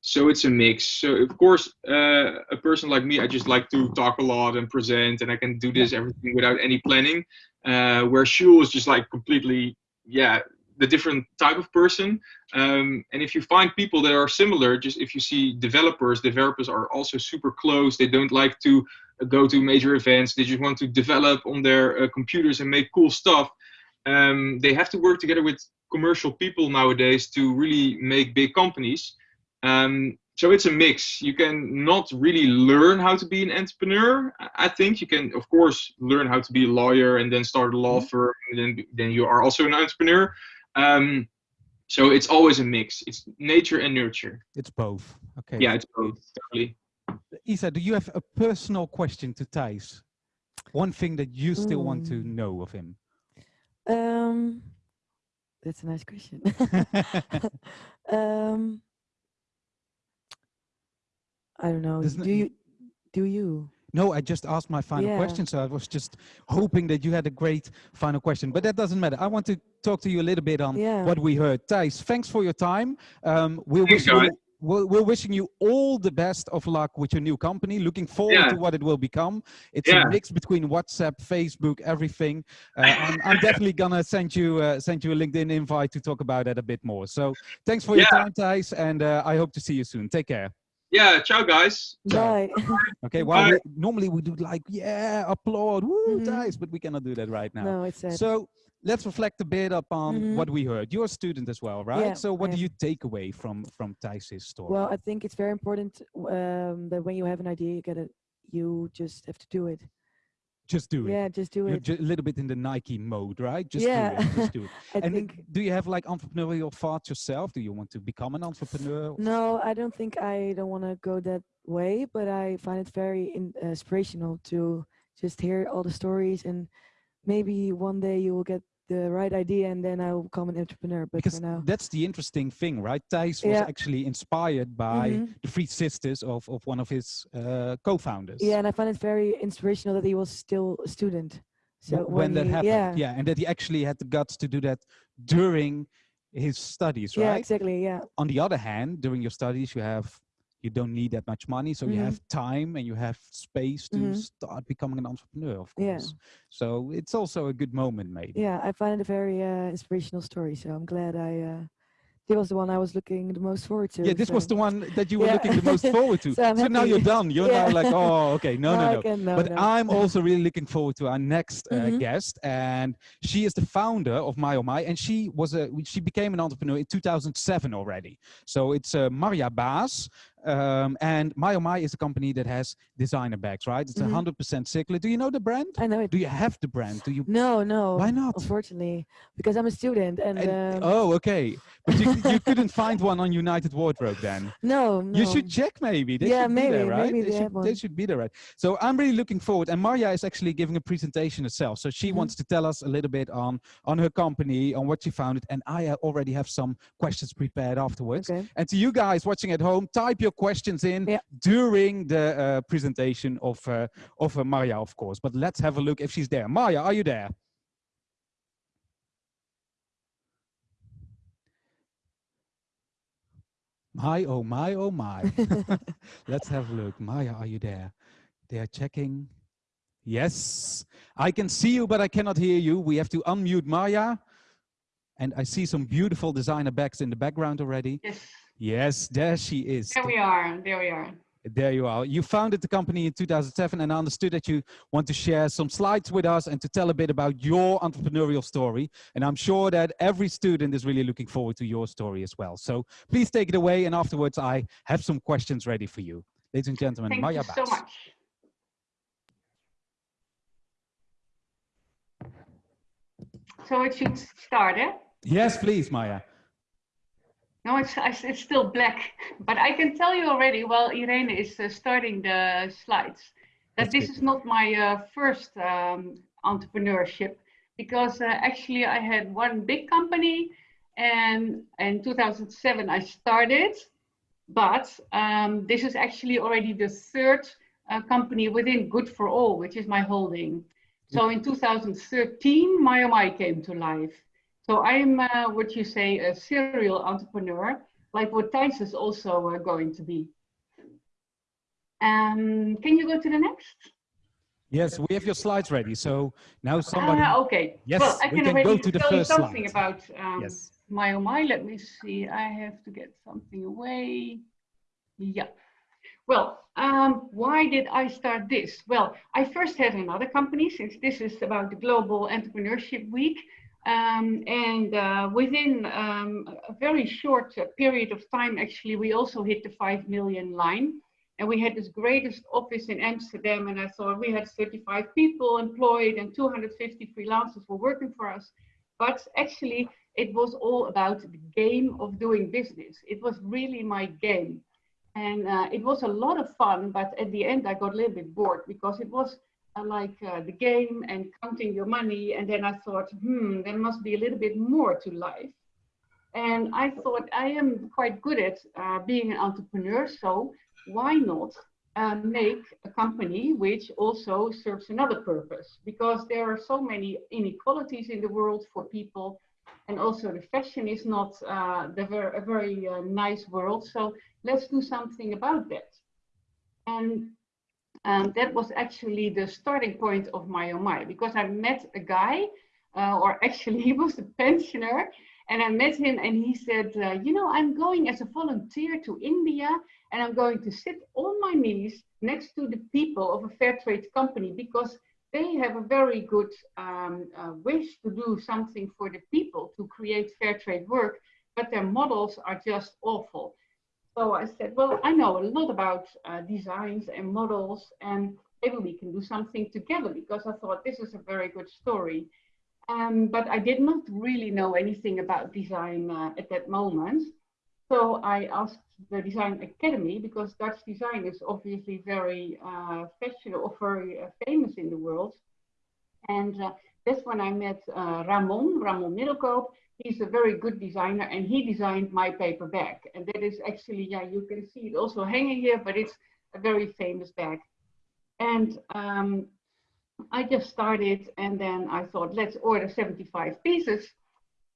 So it's a mix. So of course, uh, a person like me, I just like to talk a lot and present, and I can do this everything without any planning. Uh, where Jules is just like completely, yeah, the different type of person. Um, and if you find people that are similar, just if you see developers, developers are also super close. They don't like to go to major events. They just want to develop on their uh, computers and make cool stuff. Um, they have to work together with commercial people nowadays to really make big companies. Um, so it's a mix. You can not really learn how to be an entrepreneur. I- I think you can, of course, learn how to be a lawyer and then start a law firm, and then then you are also an entrepreneur. Um, so it's always a mix. It's nature and nurture. it's both. Okay. Yeah, it's both. Totally. Isa, do you have a personal question to Thijs? One thing that you still want to Mm. know of him? Um, that's a nice question. um, I don't know. There's no- Do you? Do you? No, I just asked my final Yeah. question, so I was just hoping that you had a great final question, but that doesn't matter. I want to talk to you a little bit on Yeah. what we heard. Thijs, thanks for your time. Um, we're, Thanks, wishing you, guys. we're, we're wishing you all the best of luck with your new company. Looking forward Yeah. to what it will become. It's Yeah. a mix between WhatsApp, Facebook, everything. Uh, I'm, I'm definitely gonna send you uh, send you a LinkedIn invite to talk about that a bit more. So thanks for your time, Thijs, and uh, I hope to see you soon. Take care. Yeah. Ciao, guys. Bye. Okay, well, Bye. we, normally we do like, yeah, applaud, woo, Mhm. Thijs, but we cannot do that right now. no, it's sad. So let's reflect a bit upon Mhm. what we heard. You're a student as well, right? Yeah, so what I do you take away from from Thijs's story? Well, I think it's very important um, that when you have an idea, you get it you just have to do it. Just do it. Yeah, just do it. a little bit in the Nike mode, right? Just Yeah. do it. Just do it. I and think do you have like entrepreneurial thoughts yourself? Do you want to become an entrepreneur? no, I don't think I don't want to go that way, but I find it very in, uh, inspirational to just hear all the stories and maybe one day you will get the right idea and then I will become an entrepreneur. But Because for now, that's the interesting thing, right? Thijs was Yeah. actually inspired by Mhm. the three sisters of, of one of his uh, co-founders. yeah, and I find it very inspirational that he was still a student. So Wh- when, that he- happened. yeah, and that he actually had the guts to do that during his studies, yeah, exactly, yeah, On the other hand, during your studies, you have you don't need that much money, so you Mhm. have time and you have space to Mhm. start becoming an entrepreneur, of Yeah. course. So it's also a good moment, maybe. yeah. I find it a very uh, inspirational story. So I'm glad I. Uh, it was the one I was looking the most forward to. Yeah, this was the one that you were Yeah. looking the most forward to. So I'm now you're done. You're now like, oh, okay, no, no, no. can- no, but no. I'm also really looking forward to our next uh, Mhm. guest, and she is the founder of My Oh My, and she was a she became an entrepreneur in 2007 already. So it's uh, Maria Baas, um, and My Oh My is a company that has designer bags, right? It's a Mhm. 100% circular. Do you know the brand? I know it. Do you have the brand? Do you? No, no. Why not? Unfortunately, because I'm a student and, And- um, oh, okay. But you, you couldn't find one on United Wardrobe then. no, no. You should check maybe. They Yeah, should be there, maybe- right? maybe they, they should, they should be there, right? So I'm really looking forward. And Maria is actually giving a presentation herself. So she Mhm. wants to tell us a little bit on on her company, on what she founded. And I already have some questions prepared afterwards. Okay. And to you guys watching at home, type your questions in Yeah. during the uh, presentation of uh, of uh, Maria, of course. But let's have a look if she's there. Maria, are you there? My, oh my, oh my. Let's have a look. Maya, are you there? They are checking. Yes, I can see you, but I cannot hear you. We have to unmute Maya. And I see some beautiful designer bags in the background already. Yes, Yes, there she is. there we are. There we are. There you are. You founded the company in 2007 and I understood that you want to share some slides with us and to tell a bit about your entrepreneurial story. And I'm sure that every student is really looking forward to your story as well. So please take it away. And afterwards, I have some questions ready for you. Ladies and gentlemen, Thank Maya you so much. So it should start, eh? Yes, please, Maya. No, it's, it's still black, but I can tell you already, while Irene is uh, starting the slides, that That's this good. is not my uh, first um, entrepreneurship, because uh, actually I had one big company, and in 2007 I started, but um, this is actually already the third uh, company within Good for All, which is my holding. So in 2013, MyOMI came to life. So I'm uh, what you say a serial entrepreneur, like what Thijs is also uh, going to be. Um, can you go to the next? Yes, we have your slides ready. So now somebody, Ah, okay. Yes, well, I we can, can go to the tell you first something slide. about um, yes. my oh my. Let me see. I have to get something away. Yeah. Well, um, why did I start this? Well, I first had another company since this is about the Global Entrepreneurship Week. Um, and uh, within um, a very short uh, period of time, actually, we also hit the 5 million line. And we had this greatest office in Amsterdam. And I thought we had 35 people employed and 250 freelancers were working for us. But actually, it was all about the game of doing business. It was really my game. And uh, it was a lot of fun, but at the end I got a little bit bored because it was like uh, the game and counting your money. And then I thought, hmm, there must be a little bit more to life. And I thought I am quite good at uh, being an entrepreneur, so why not uh, make a company which also serves another purpose? Because there are so many inequalities in the world for people, and also the fashion is not uh, the ver a very uh, nice world. So let's do something about that. And um, that was actually the starting point of my oh my, because I met a guy, uh, or actually he was a pensioner, and I met him and he said, uh, you know, I'm going as a volunteer to India and I'm going to sit on my knees next to the people of a fair trade company because they have a very good um, uh, wish to do something for the people to create fair trade work, but their models are just awful. So I said, well, I know a lot about uh, designs and models, and maybe we can do something together because I thought this is a very good story. Um, but I did not really know anything about design uh, at that moment. So I asked the Design Academy because Dutch design is obviously very uh, fashionable or very uh, famous in the world. And uh, that's when I met uh, Ramon, Ramon Middelkoop. He's a very good designer and he designed my paper bag. And that is actually, yeah, you can see it also hanging here, but it's a very famous bag. And um, I just started and then I thought, let's order 75 pieces.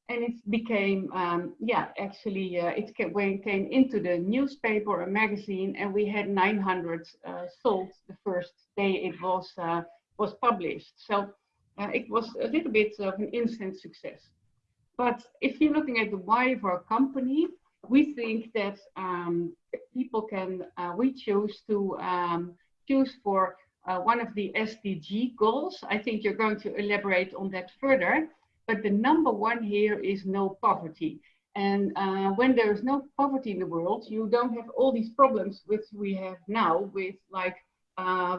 And it became, um, yeah, actually, uh, it came, came into the newspaper or magazine, and we had 900 uh, sold the first day it was uh, was published. So uh, it was a little bit of an instant success. But if you're looking at the why of our company, we think that um, people can, uh, we choose to um, choose for uh, one of the SDG goals. I think you're going to elaborate on that further. But the number one here is no poverty. And uh, when there is no poverty in the world, you don't have all these problems which we have now with like uh,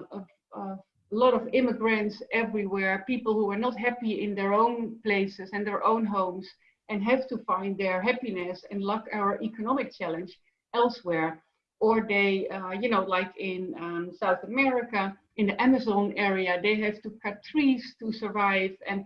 a, lot of immigrants everywhere, people who are not happy in their own places and their own homes and have to find their happiness and luck or economic challenge elsewhere. Or they, uh, you know, like in um, South America, in the Amazon area, they have to cut trees to survive. And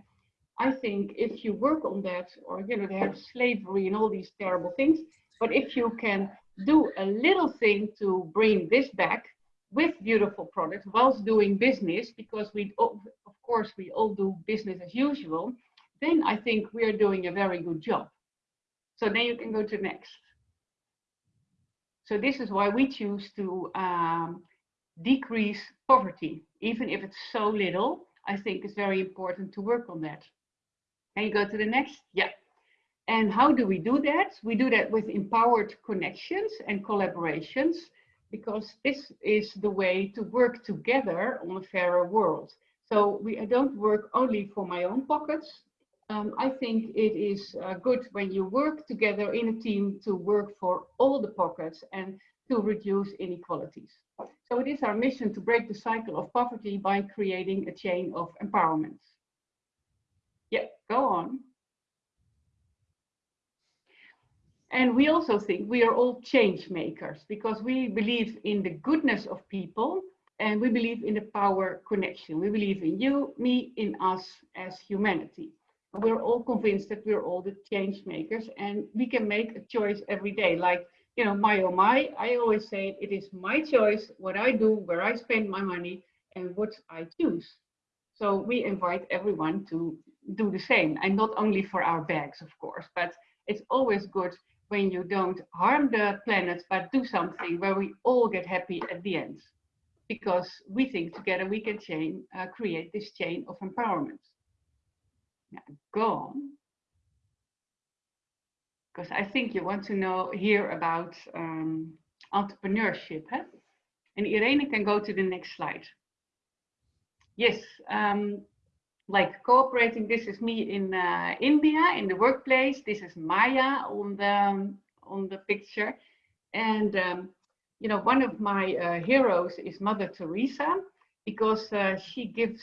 I think if you work on that, or you know, they have slavery and all these terrible things, but if you can do a little thing to bring this back with beautiful products whilst doing business, because we, of course, we all do business as usual, then I think we are doing a very good job. So then you can go to next. So this is why we choose to um, decrease poverty, even if it's so little. I think it's very important to work on that. Can you go to the next? Yeah. And how do we do that? We do that with empowered connections and collaborations because this is the way to work together on a fairer world. So we I don't work only for my own pockets. Um, I think it is uh, good when you work together in a team to work for all the pockets and to reduce inequalities. So it is our mission to break the cycle of poverty by creating a chain of empowerment. Yeah, go on. And we also think we are all change makers because we believe in the goodness of people and we believe in the power connection. We believe in you, me, in us as humanity. We're all convinced that we're all the change makers and we can make a choice every day. Like, you know, my oh my, I always say it is my choice what I do, where I spend my money and what I choose. So we invite everyone to do the same and not only for our bags, of course, but it's always good when you don't harm the planet, but do something where we all get happy at the end. Because we think together we can chain, uh, create this chain of empowerment. Now, go on. Because I think you want to know here about um, entrepreneurship. Huh? And Irene can go to the next slide. Yes, um, like cooperating. This is me in uh, India in the workplace. This is Maya on the um, on the picture, and um, you know one of my uh, heroes is Mother Teresa because uh, she gives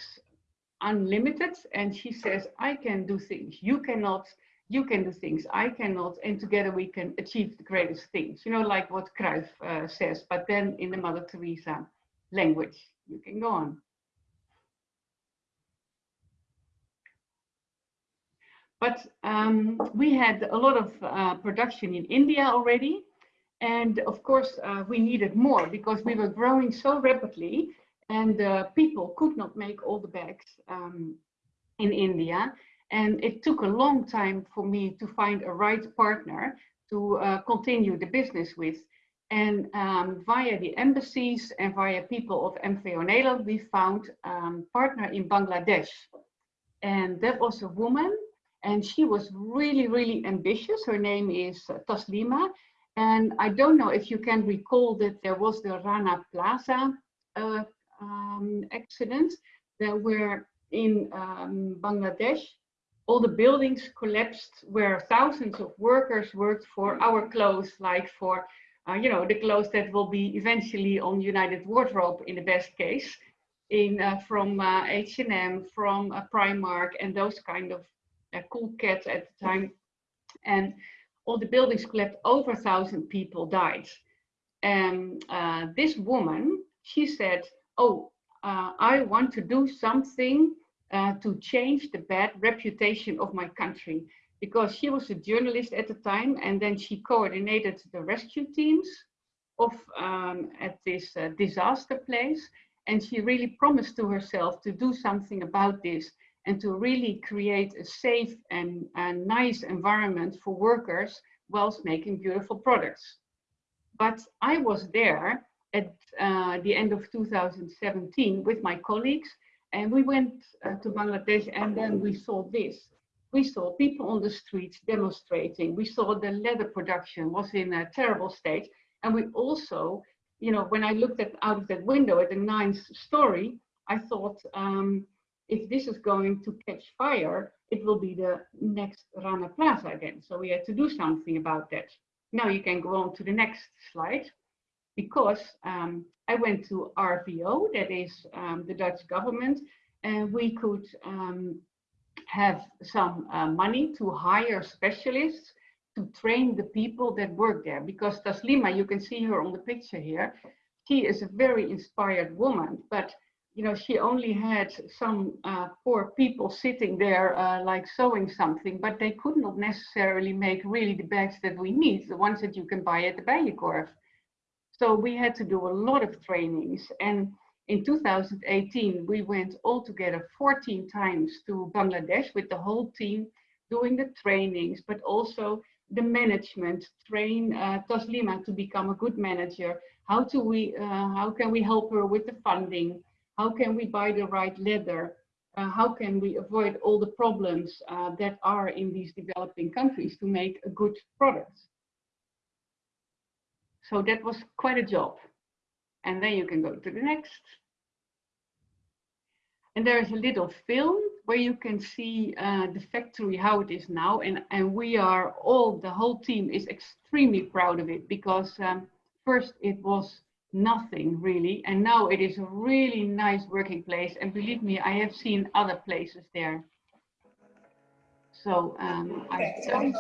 unlimited and she says I can do things you cannot. You can do things I cannot, and together we can achieve the greatest things. You know, like what Cruyff uh, says, but then in the Mother Teresa language. You can go on. But um, we had a lot of uh, production in India already. And of course, uh, we needed more because we were growing so rapidly and uh, people could not make all the bags um, in India. And it took a long time for me to find a right partner to uh, continue the business with. And um, via the embassies and via people of MVO Nederland, we found a um, partner in Bangladesh. And that was a woman and she was really, really ambitious. Her name is uh, Taslima. And I don't know if you can recall that there was the Rana Plaza uh, um, accident that were in um, Bangladesh. All the buildings collapsed where thousands of workers worked for our clothes, like for, uh, you know, the clothes that will be eventually on United Wardrobe in the best case, in uh, from H&M, from uh, Primark, and those kind of cool cats at the time. And all the buildings collapsed, over a thousand people died. And uh, this woman, she said, oh, uh, I want to do something uh, to change the bad reputation of my country. Because she was a journalist at the time, and then she coordinated the rescue teams of um, at this uh, disaster place. And she really promised to herself to do something about this and to really create a safe and, and nice environment for workers whilst making beautiful products. But I was there at uh, the end of 2017 with my colleagues and we went uh, to Bangladesh and then we saw this. We saw people on the streets demonstrating. We saw the leather production was in a terrible state. And we also, you know, when I looked at out of that window at the ninth story, I thought, um, if this is going to catch fire, it will be the next Rana Plaza again. So we had to do something about that. Now you can go on to the next slide because um, I went to RVO, that is um, the Dutch government, and we could um, have some uh, money to hire specialists to train the people that work there. Because Taslima, you can see her on the picture here, she is a very inspired woman, but you know, she only had some uh, poor people sitting there uh, like sewing something, but they could not necessarily make really the bags that we need, the ones that you can buy at the Bijenkorf. So we had to do a lot of trainings. And in 2018, we went all together 14 times to Bangladesh with the whole team doing the trainings, but also the management, train uh, Taslima to become a good manager. How, do we, uh, how can we help her with the funding? How can we buy the right leather? uh, how can we avoid all the problems uh, that are in these developing countries to make a good product. So that was quite a job. And then you can go to the next. And there is a little film where you can see uh, the factory, how it is now. And, and we are all, the whole team is extremely proud of it because um, first it was nothing really. And now it is a really nice working place. And believe me, I have seen other places there. So um, I don't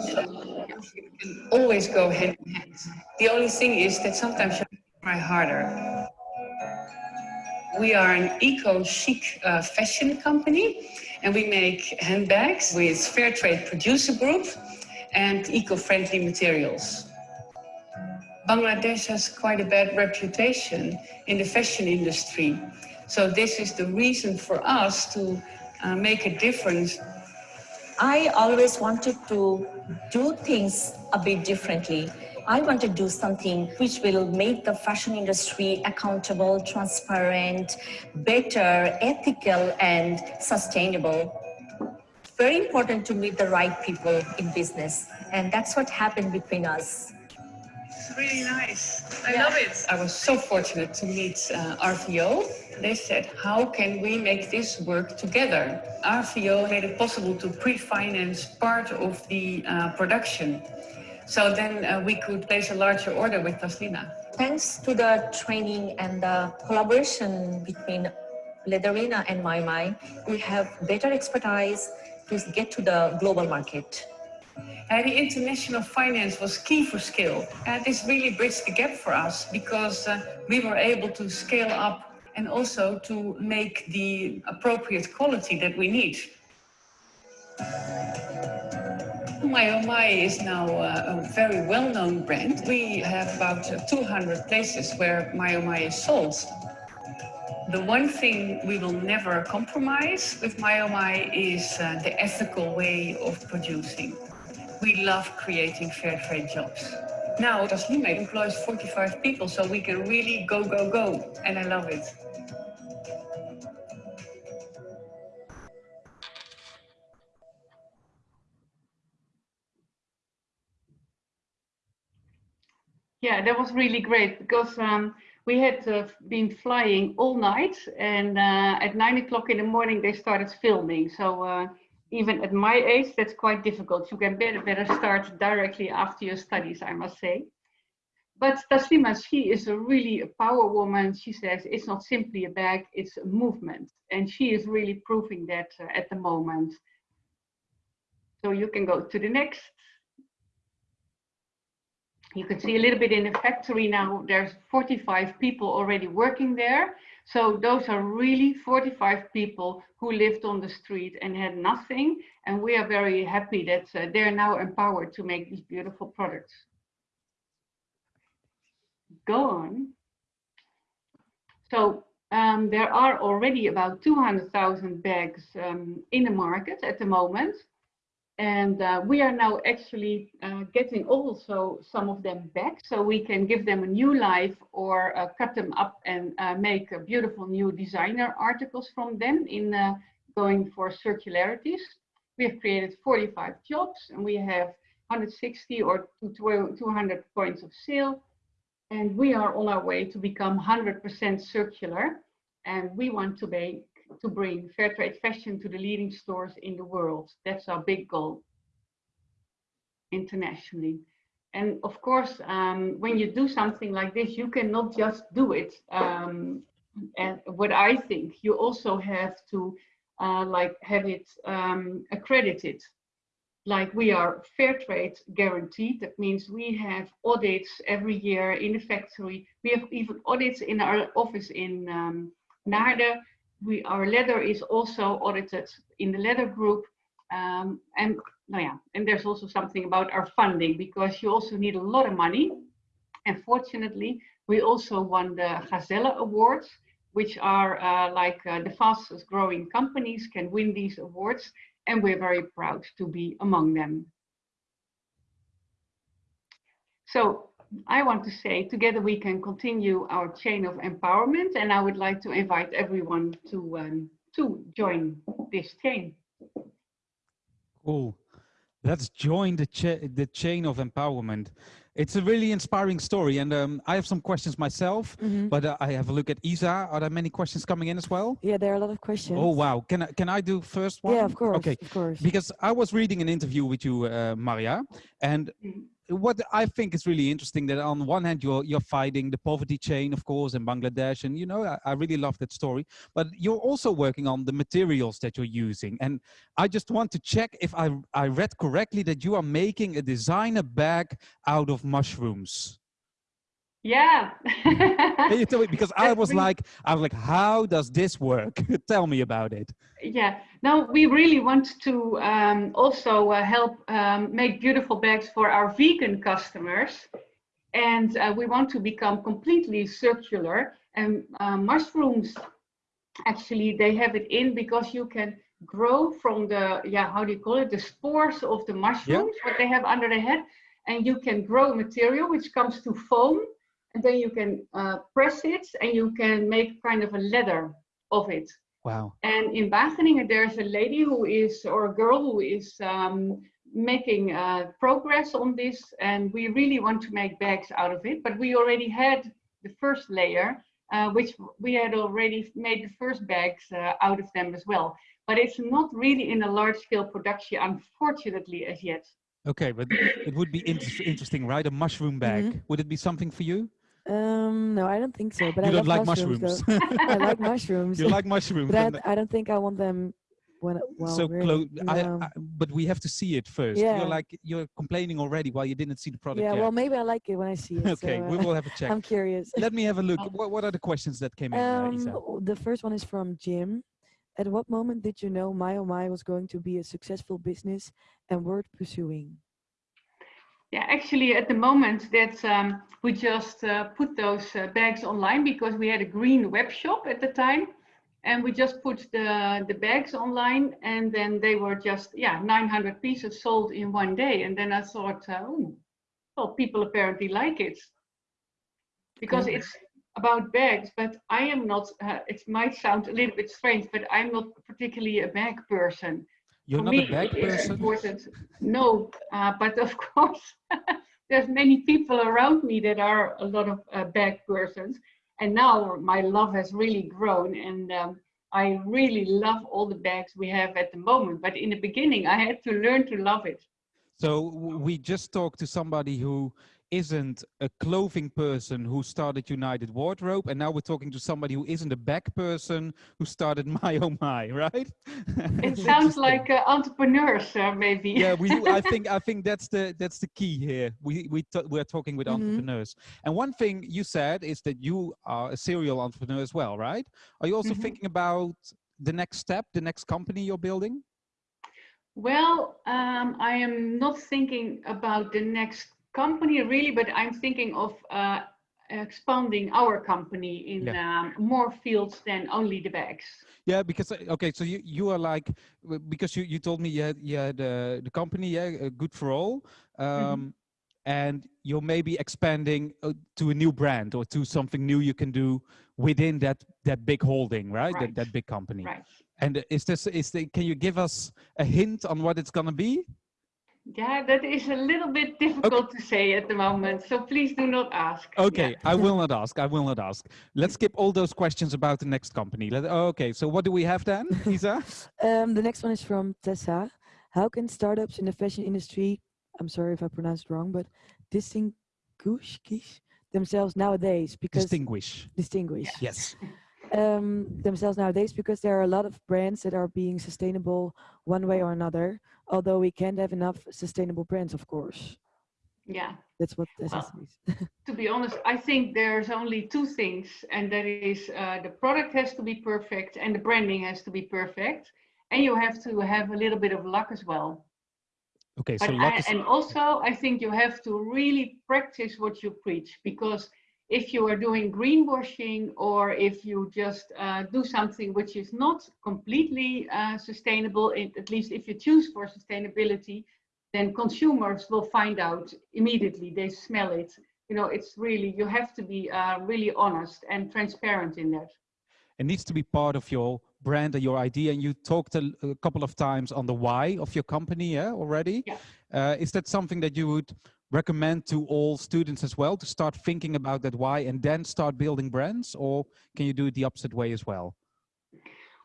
always go hand in hand. The only thing is that sometimes you try harder. We are an eco-chic uh, fashion company and we make handbags with fair trade producer group and eco-friendly materials. Bangladesh has quite a bad reputation in the fashion industry. So this is the reason for us to uh, make a difference. I always wanted to do things a bit differently. I want to do something which will make the fashion industry accountable, transparent, better, ethical, and sustainable. Very important to meet the right people in business. And that's what happened between us really nice. I yeah. love it. I was so fortunate to meet uh, RVO. They said, how can we make this work together? RVO made it possible to pre-finance part of the uh, production. So then uh, we could place a larger order with Taslima. Thanks to the training and the collaboration between Leatherina and MyMy, we have better expertise to get to the global market. Uh, the international finance was key for scale. And this really bridged the gap for us because uh, we were able to scale up and also to make the appropriate quality that we need. My Oh My is now uh, a very well-known brand. We have about 200 places where My Oh My is sold. The one thing we will never compromise with My Oh My is uh, the ethical way of producing. We love creating fair trade jobs. Now, Taslima employs 45 people, so we can really go, go, go. And I love it. Yeah, that was really great because um, we had uh, been flying all night and uh, at nine o'clock in the morning they started filming. So uh, even at my age, that's quite difficult. You can better, better start directly after your studies, I must say. But Taslima, she is a really a power woman. She says it's not simply a bag, it's a movement. And she is really proving that uh, at the moment. So you can go to the next. You can see a little bit in the factory now, there's 45 people already working there. So those are really 45 people who lived on the street and had nothing. And we are very happy that uh, they're now empowered to make these beautiful products. Go on. So um, there are already about 200,000 bags um, in the market at the moment. And uh, we are now actually uh, getting also some of them back so we can give them a new life or uh, cut them up and uh, make beautiful new designer articles from them in uh, going for circularities. We have created 45 jobs and we have 160 or 200 points of sale. And we are on our way to become 100% circular. And we want to make to bring fair trade fashion to the leading stores in the world. That's our big goal internationally. And of course, um, when you do something like this, you cannot just do it. Um, and what I think, you also have to uh, like have it um, accredited. Like we are fair trade guaranteed. That means we have audits every year in the factory. We have even audits in our office in um, Naarden we our leather is also audited in the leather group um, and no yeah and there's also something about our funding because you also need a lot of money. And fortunately we also won the Gazelle awards which are uh, like uh, the fastest growing companies can win these awards and we're very proud to be among them. So I want to say together we can continue our chain of empowerment and I would like to invite everyone to, um, to join this chain. Cool. Let's join the, cha the chain of empowerment. It's a really inspiring story. And um, I have some questions myself, Mhm. but uh, I have a look at Isa. Are there many questions coming in as well? Yeah, there are a lot of questions. Oh, wow. Can I, can I do first one? Yeah, of course. Okay. Of course. Because I was reading an interview with you, uh, Maria, and Mm. What I think is really interesting that on one hand you're you're fighting the poverty chain, of course, in Bangladesh, and you know I, I really love that story. But you're also working on the materials that you're using, and I just want to check if I I read correctly that you are making a designer bag out of mushrooms. Yeah. Can you tell me? Because I was like, I was like, how does this work? tell me about it. Yeah, now we really want to um, also uh, help um, make beautiful bags for our vegan customers. And uh, we want to become completely circular. And uh, mushrooms, actually, they have it in because you can grow from the, yeah, how do you call it? The spores of the mushrooms, what they have under the head. And you can grow material which comes to foam. And then you can uh, press it and you can make kind of a leather of it. Wow. And in Wageningen, there's a lady who is, or a girl who is um, making uh, progress on this. And we really want to make bags out of it. But we already had the first layer, uh, which we had already made the first bags uh, out of them as well. But it's not really in a large scale production, unfortunately, as yet. Okay, but it would be inter- interesting, right? A mushroom bag. Would it be something for you? Um, no, I don't think so. But you I don't like mushrooms. mushrooms. I like mushrooms. you like mushrooms. but and I, I don't think I want them when well, so really, close. I, no. I, but we have to see it first. Yeah. You're like you're complaining already while you didn't see the product yeah, yet. well, maybe I like it when I see it. okay, so, we uh, will have a check. I'm curious. Let me have a look. Oh. What, what are the questions that came in, uh, Um, Isa? the first one is from Jim. At what moment did you know My Oh My was going to be a successful business and worth pursuing? Yeah, actually, at the moment that um, we just uh, put those uh, bags online because we had a green web shop at the time, and we just put the the bags online, and then they were just yeah 900 pieces sold in one day, and then I thought, uh, oh, well, people apparently like it because it's about bags, but I am not. Uh, it might sound a little bit strange, but I'm not particularly a bag person You're for not me, a is person. important. No, uh, but of course, there's many people around me that are a lot of uh, bag persons. And now my love has really grown, and um, I really love all the bags we have at the moment. But in the beginning, I had to learn to love it. So we just talked to somebody who isn't a clothing person who started United Wardrobe, and now we're talking to somebody who isn't a back person who started My Oh My, right? It sounds like uh, entrepreneurs, uh, maybe. yeah we i think i think that's the that's the key here we we we're talking with Mhm. entrepreneurs and one thing you said is that you are a serial entrepreneur as well right are you also Mhm. thinking about the next step the next company you're building Well, um, I am not thinking about the next company really, but I'm thinking of uh, expanding our company in um, more fields than only the bags. yeah because uh, okay so you you are like because you you told me you had, you had uh, the company yeah uh, good for all um and you're maybe expanding uh, to a new brand or to something new you can do within that that big holding right, That, that big company Right. And is this is the, can you give us a hint on what it's gonna be? Yeah, that is a little bit difficult to say at the moment. So please do not ask. Yeah. Okay, I will not ask. I will not ask. Let's skip all those questions about the next company. Let, okay, so what do we have then, Isa? Um, the next one is from Tessa. How can startups in the fashion industry, I'm sorry if I pronounced it wrong, but distinguish themselves nowadays because Distinguish. distinguish Yes. um, themselves nowadays because there are a lot of brands that are being sustainable one way or another. Although we can't have enough sustainable brands, of course. Yeah. That's what Tessa Well, says. to be honest, I think there's only two things, and that is uh, the product has to be perfect and the branding has to be perfect, and you have to have a little bit of luck as well. Okay, so But luck I, is, and also, I think you have to really practice what you preach because if you are doing greenwashing or if you just uh, do something which is not completely uh, sustainable, at least if you choose for sustainability, then consumers will find out immediately. They smell it. You know, it's really, you have to be uh, really honest and transparent in that. it needs to be part of your brand and your idea, and you talked a, a couple of times on the why of your company yeah, already. Yeah. Uh, is that something that you would recommend to all students as well to start thinking about that why and then start building brands, or can you do it the opposite way as well?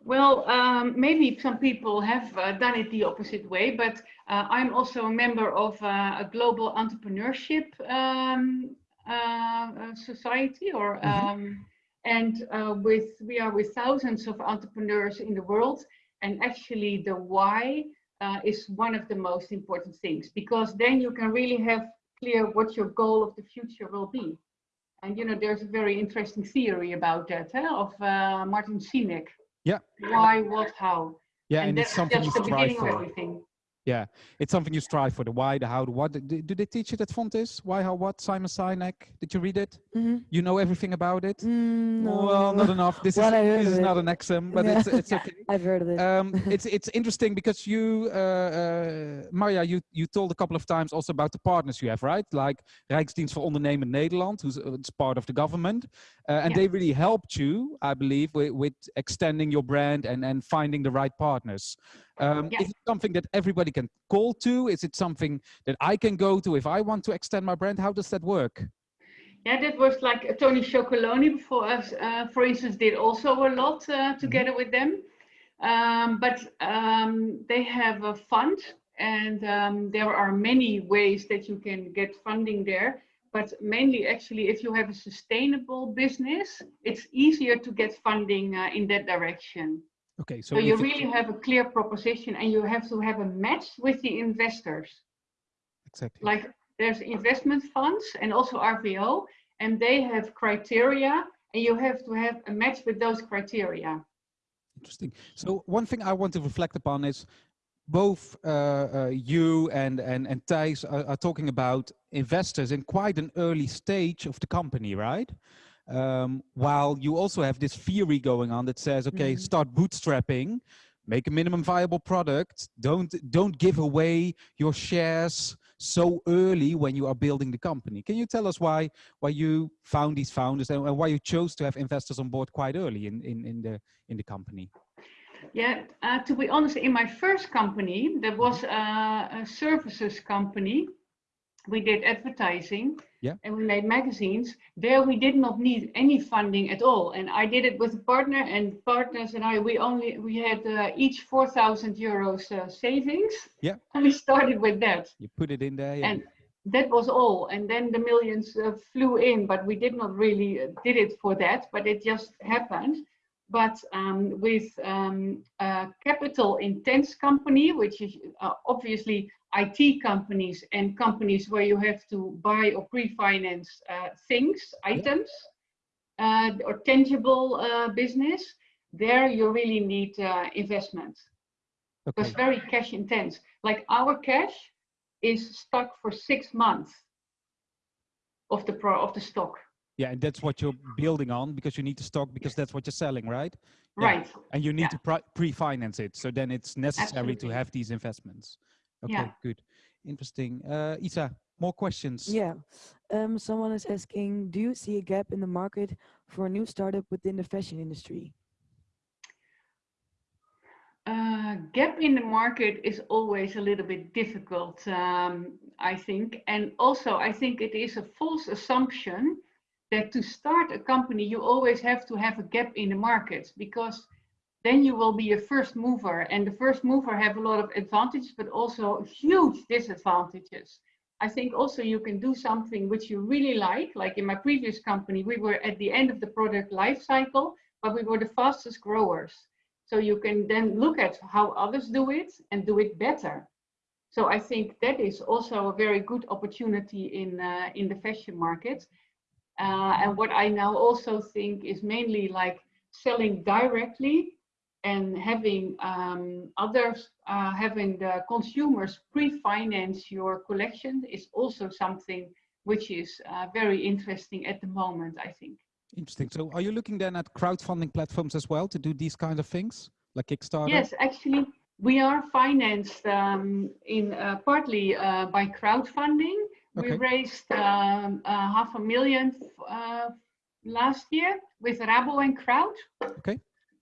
Well, um, maybe some people have uh, done it the opposite way, but uh, I'm also a member of uh, a global entrepreneurship um, uh, uh, society, or Mhm. um, and uh, with we are with thousands of entrepreneurs in the world, and actually the why Uh, is one of the most important things because then you can really have clear what your goal of the future will be. And you know, there's a very interesting theory about that huh, of uh, Martin Sinek Yeah. why, what, how. Yeah, and and, it's that's something you just the beginning of everything. Yeah, it's something you strive for. The why, the how, the what. Do, do they teach it at Fontys? Why, how, what? Simon Sinek. Did you read it? hmm You know everything about it? Mm, no. Well, not enough. This is Well, I heard this is not an exam, but Yeah. it's it's okay. I've heard of it. um, it's it's interesting because you, uh, uh, Marja, you you told a couple of times also about the partners you have, right? Like Rijksdienst voor Ondernemend Nederland, who's uh, it's part of the government, uh, and Yeah. they really helped you, I believe, with, with extending your brand and and finding the right partners. Um, Yeah. Is it something that everybody can call to? Is it something that I can go to if I want to extend my brand? How does that work? Yeah, that was like Tony Chocolonely before us, uh, for instance, did also a lot uh, together with them. Um, but um, they have a fund and um, there are many ways that you can get funding there. But mainly actually, if you have a sustainable business, it's easier to get funding uh, in that direction. Okay, so So you it- really have a clear proposition and you have to have a match with the investors. exactly. Like there's investment funds and also RVO, and they have criteria, and you have to have a match with those criteria. Interesting. So one thing I want to reflect upon is both uh, uh, you and and and Thijs are, are talking about investors in quite an early stage of the company, right? Um, while you also have this theory going on that says, okay, Mhm. start bootstrapping, make a minimum viable product. Don't don't give away your shares so early when you are building the company. Can you tell us why why you found these founders and, and why you chose to have investors on board quite early in in, in the in the company? Yeah, uh, to be honest, in my first company, that was uh, a services company. We did advertising Yeah. and we made magazines. There we did not need any funding at all. And I did it with a partner and partners and I, we only, we had uh, each 4,000 euros uh, savings. Yeah. And we started with that. You put it in there. Yeah. And that was all. And then the millions uh, flew in, but we did not really uh, did it for that, but it just happened. But um, with um, a capital intense company, which is uh, obviously IT companies and companies where you have to buy or pre-finance uh, things, items, uh, or tangible uh, business, there you really need uh, investment. okay. It's very cash intense. Like our cash is stuck for six months of the pro of the stock. Yeah, and that's what you're building on because you need the stock because that's what you're selling, right? Yeah. Right. And you need Yeah. to pre-finance it. So then it's necessary to have these investments. Okay, Yeah. good. Interesting. Uh, Isa, more questions? Yeah. Um, someone is asking, do you see a gap in the market for a new startup within the fashion industry? Uh, gap in the market is always a little bit difficult, um, I think. And also, I think it is a false assumption that to start a company, you always have to have a gap in the market because then you will be a first mover. And the first mover have a lot of advantages, but also huge disadvantages. I think also you can do something which you really like. Like in my previous company, we were at the end of the product life cycle, but we were the fastest growers. So you can then look at how others do it and do it better. So I think that is also a very good opportunity in uh, in the fashion market. Uh, and what I now also think is mainly like selling directly and having um, others, uh, having the consumers pre-finance your collection is also something which is uh, very interesting at the moment, I think. Interesting. So are you looking then at crowdfunding platforms as well to do these kind of things like Kickstarter? Yes, actually, we are financed um, in uh, partly uh, by crowdfunding. Okay. We raised um, uh, half a million uh, last year with Rabo and Crowd. Okay.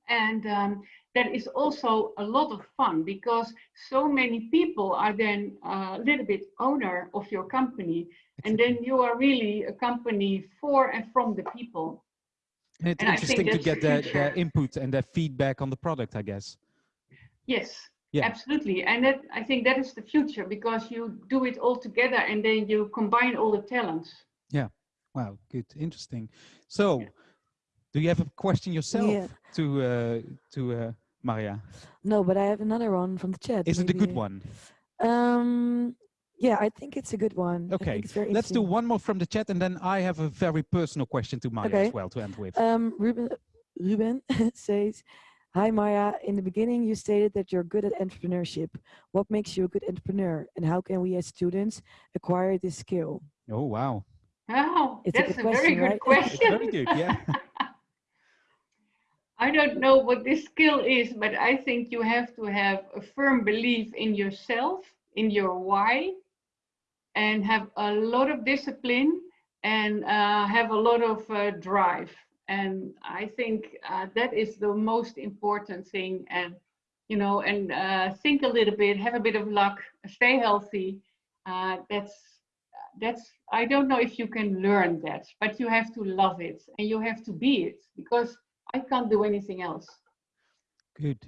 And um, that is also a lot of fun because so many people are then a little bit owner of your company. And then you are really a company for and from the people. And it's And interesting to get the their, their input and their feedback on the product, I guess. Yes, Yeah. absolutely. And that, I think that is the future because you do it all together and then you combine all the talents. Yeah. Wow, good, interesting. So, do you have a question yourself Yeah. to uh, to uh, Maria? No, but I have another one from the chat. Is it a good one? Um, yeah, I think it's a good one. I Okay, think it's very let's do one more from the chat, and then I have a very personal question to Maria Okay. as well to end with. Um, Ruben, Ruben says, Hi Maria. in the beginning you stated that you're good at entrepreneurship. What makes you a good entrepreneur and how can we as students acquire this skill? oh wow, Oh, It's a that's good a, very good right? question. very good. Yeah. I don't know what this skill is, but I think you have to have a firm belief in yourself, in your why, and have a lot of discipline and uh, have a lot of uh, drive. And I think uh, that is the most important thing. And, you know, and uh, think a little bit, have a bit of luck, stay healthy. Uh, that's, that's, I don't know if you can learn that, but you have to love it and you have to be it because I can't do anything else. Good.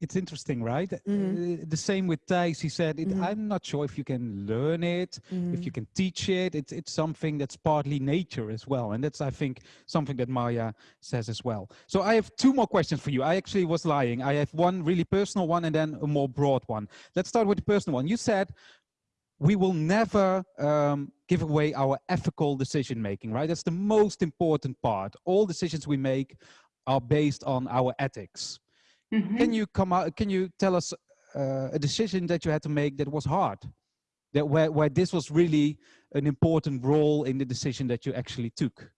It's interesting, right? Mhm. Uh, the same with Thijs. He said, it, Mhm. "I'm not sure if you can learn it, if you Mhm. can teach it. It's it's something that's partly nature as well, and that's I think something that Maya says as well." So I have two more questions for you. I actually was lying. I have one really personal one and then a more broad one. Let's start with the personal one. You said we will never um, give away our ethical decision making, right? That's the most important part. All decisions we make are based on our ethics. Mhm. Can you come out? Can you tell us uh, a decision that you had to make that was hard, that where where this was really an important role in the decision that you actually took?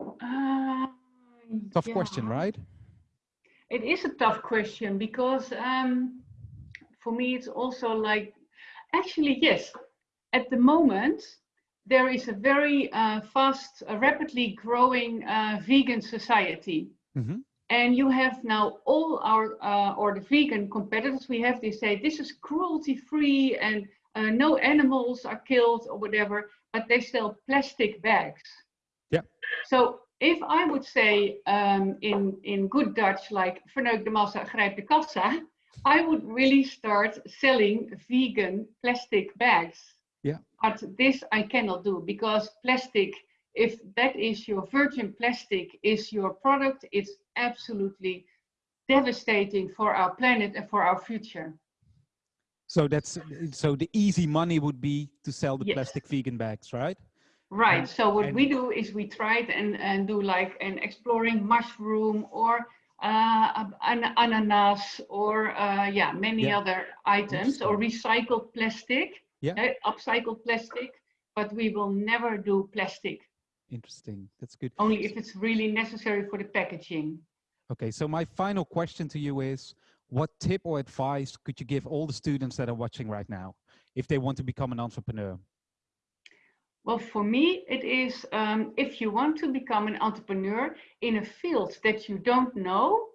Uh, Tough question, right? It is a tough question because um, for me it's also like, actually yes, at the moment there is a very uh, fast, uh, rapidly growing uh, vegan society. Mhm. And you have now all our, uh, or the vegan competitors we have, they say this is cruelty free and uh, no animals are killed or whatever, but they sell plastic bags. Yeah. So if I would say um, in, in good Dutch, like verneuk de massa, grijp de kassa, I would really start selling vegan plastic bags. Yeah. But this I cannot do because plastic, if that is your virgin plastic, is your product, it's absolutely devastating for our planet and for our future. So that's so the easy money would be to sell the Yes. plastic vegan bags, right? Right. And- so what we do is we try it and, and do like an exploring mushroom or uh, an ananas or uh, yeah many Yeah. other items or recycled plastic, Yeah. eh, upcycled plastic. But we will never do plastic Interesting. That's good. only if it's really necessary for the packaging. Okay, so my final question to you is, what tip or advice could you give all the students that are watching right now, if they want to become an entrepreneur? Well, for me, it is um, if you want to become an entrepreneur in a field that you don't know,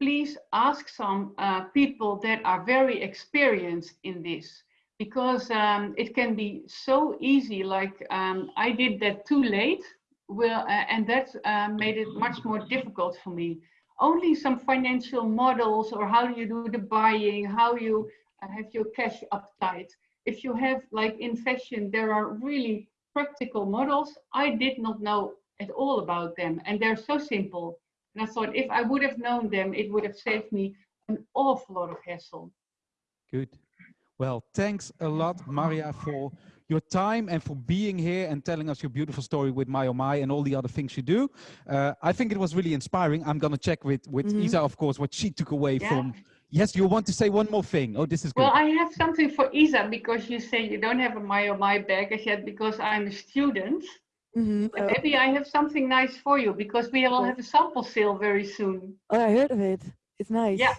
please ask some uh, people that are very experienced in this because um, it can be so easy. Like um, I did that too late, well, uh, and that uh, made it much more difficult for me. Only some financial models or how do you do the buying, how you uh, have your cash uptight. If you have like in fashion, there are really practical models. I did not know at all about them and they're so simple. And I thought if I would have known them, it would have saved me an awful lot of hassle. Good. Well, thanks a lot, Maria, for your time and for being here and telling us your beautiful story with My Oh My and all the other things you do. Uh, I think it was really inspiring. I'm going to check with, with Mhm. Isa, of course, what she took away Yeah. from. Yes, you want to say one more thing. Oh, this is good. Well, I have something for Isa because you say you don't have a my or my bag as yet because I'm a student. Mhm. Oh, maybe I have something nice for you because we will have a sample sale very soon. oh, I heard of it. It's nice. Yeah.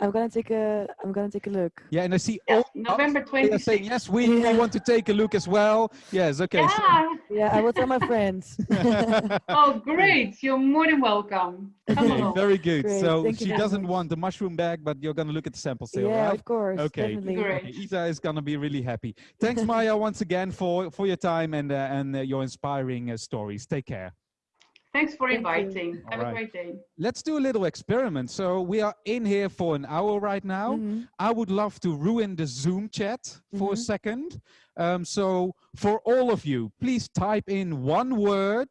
I'm gonna take a. I'm gonna take a look. Yeah, and I see Yes, all November they are saying yes. We, we want to take a look as well. Yes. Okay. so- Yeah. Yeah, I will tell my friends. Oh, great. You're more than welcome. Come Okay, along. very good. Great, So thank she doesn't much. want the mushroom bag, but you're gonna look at the sample still, yeah, right? of course. Okay. Definitely. Great. Okay, Isa is gonna be really happy. Thanks, Maya, once again for for your time and uh, and uh, your inspiring uh, stories. Take care. Thanks for Thank you. inviting. Have All a great day. Let's do a little experiment. So we are in here for an hour right now. Mhm. I would love to ruin the Zoom chat for a Mhm. second. Um, so for all of you, please type in one word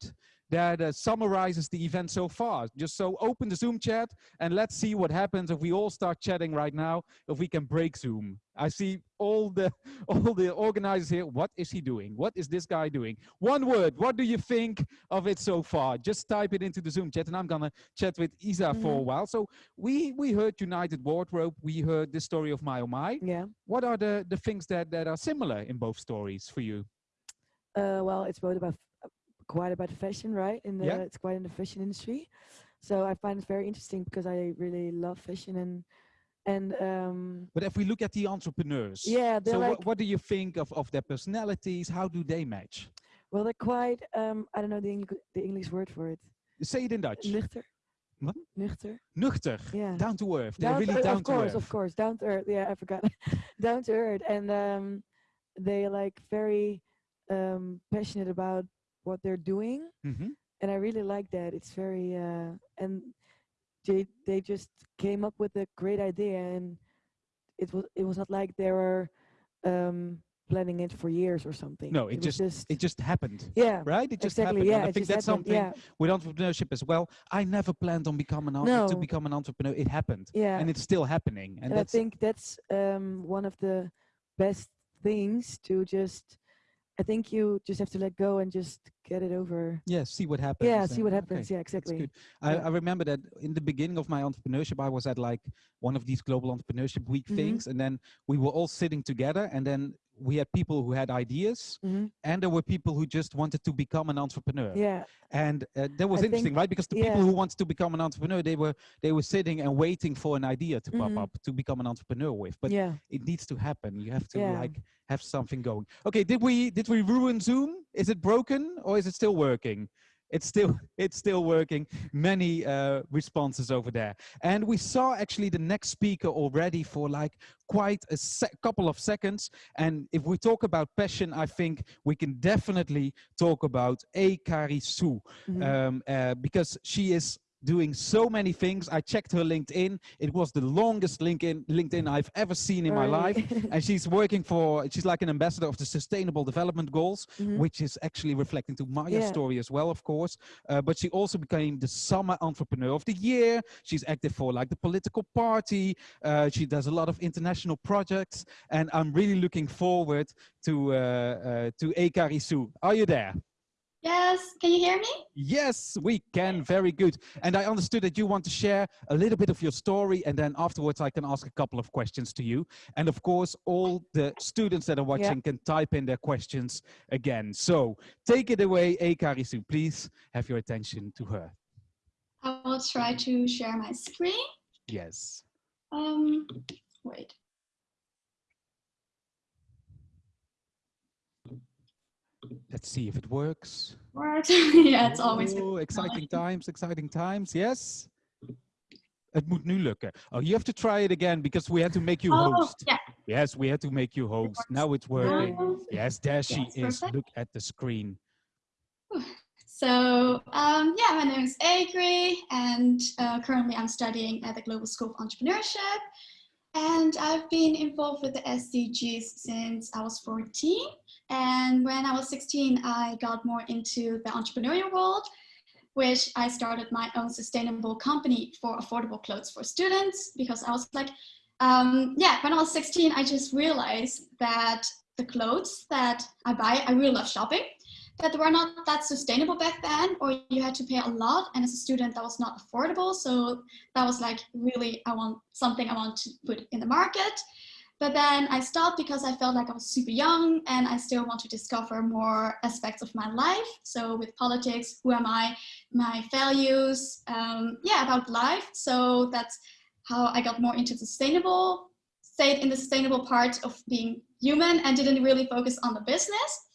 that uh, summarizes the event so far. Just so open the Zoom chat and let's see what happens if we all start chatting right now, if we can break Zoom. I see all the all the organizers here. What is he doing? What is this guy doing? One word. What do you think of it so far? Just type it into the Zoom chat and I'm gonna chat with Isa for a Mhm. while. So we we heard United Wardrobe. We heard the story of My Oh My Yeah. what are the the things that that are similar in both stories for you Uh, well, it's both about quite about fashion, right? In the Yeah. it's quite in the fashion industry, so I find it very interesting because I really love fashion and and um, but if we look at the entrepreneurs yeah, so like what, what do you think of of their personalities how do they match well, they're quite um, I don't know the English the English word for it. say it in dutch Nuchter. What? Nuchter. nuchter Yeah. down to earth they're Down really to earth, down of to course, earth of course, down to earth. Yeah, I forgot. down to earth, and um, they like very um, passionate about what they're doing, Mhm. and I really like that. It's very uh, and they they just came up with a great idea, and it was it was not like they were um, planning it for years or something. No, it was just- it just happened yeah. right it just exactly. happened Yeah, and i think that's happened, something Yeah, with entrepreneurship as well i never planned on becoming an, to become an entrepreneur it happened yeah. and it's still happening and, and I think that's um, one of the best things to just. I think you just have to let go and just get it over. yeah see what happens Yeah, see what okay. happens. Yeah, That's exactly. I, Yeah. I remember that in the beginning of my entrepreneurship, I was at like one of these global entrepreneurship week Mhm. things, and then we were all sitting together, and then we had people who had ideas, hmm and there were people who just wanted to become an entrepreneur. Yeah, And uh, that was I interesting, think- right? Because the people who wanted to become an entrepreneur, they were they were sitting and waiting for an idea to pop Mhm. up to become an entrepreneur with. But yeah. it needs to happen. You have to Yeah. like have something going. Okay, did we did we ruin Zoom? Is it broken or is it still working? It's still it's still working. Many uh, responses over there, and we saw actually the next speaker already for like quite a couple of seconds. And if we talk about passion, I think we can definitely talk about A. Karisu mhm. um, uh, because she is doing so many things. I checked her LinkedIn. It was the longest LinkedIn LinkedIn I've ever seen in my life. And she's working for, she's like an ambassador of the Sustainable Development Goals, Mhm. which is actually reflecting to Maya's Yeah. story as well, of course. Uh, but she also became the Summer Entrepreneur of the Year. She's active for like the political party. Uh, she does a lot of international projects. And I'm really looking forward to, uh, uh, to Ekari Su. Are you there? Yes, can you hear me? Yes, we can. Very good. And I understood that you want to share a little bit of your story, and then afterwards I can ask a couple of questions to you. And of course, all the students that are watching can type in their questions again. So take it away, Ekarisu. Please have your attention to her. I will try to share my screen. Yes. Um, wait. Let's see if it works. Word. yeah, it's always. Oh, exciting times, exciting times. Yes. Het moet nu lukken. Oh, you have to try it again because we had to make you Oh, host. yeah. Yes, we had to make you host. Now it's working. Um, Yes, there she Yes, is. perfect. Look at the screen. So, um, yeah, my name is Agri, and uh, currently I'm studying at the Global School of Entrepreneurship. And I've been involved with the SDGs since I was 14. And when I was 16, I got more into the entrepreneurial world, which I started my own sustainable company for affordable clothes for students because I was like, um, yeah, when I was 16, I just realized that the clothes that I buy, I really love shopping that were not that sustainable back then or you had to pay a lot and as a student that was not affordable. So that was like really i want something i want to put in the market. But then i stopped because i felt like i was super young and i still want to discover more aspects of my life. So with politics who am i my values um, yeah about life. So that's how I got more into sustainable, stayed in the sustainable part of being human and didn't really focus on the business.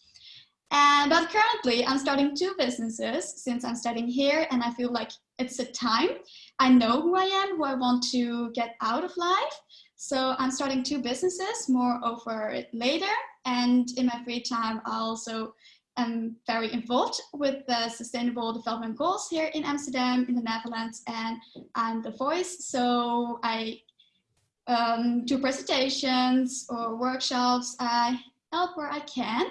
And, but currently I'm starting two businesses since I'm studying here and I feel like it's a time. I know who I am, who I want to get out of life. So I'm starting two businesses, more over later. And in my free time, I also am very involved with the sustainable development goals here in Amsterdam, in the Netherlands, and I'm the voice. So I um, do presentations or workshops. I help where I can.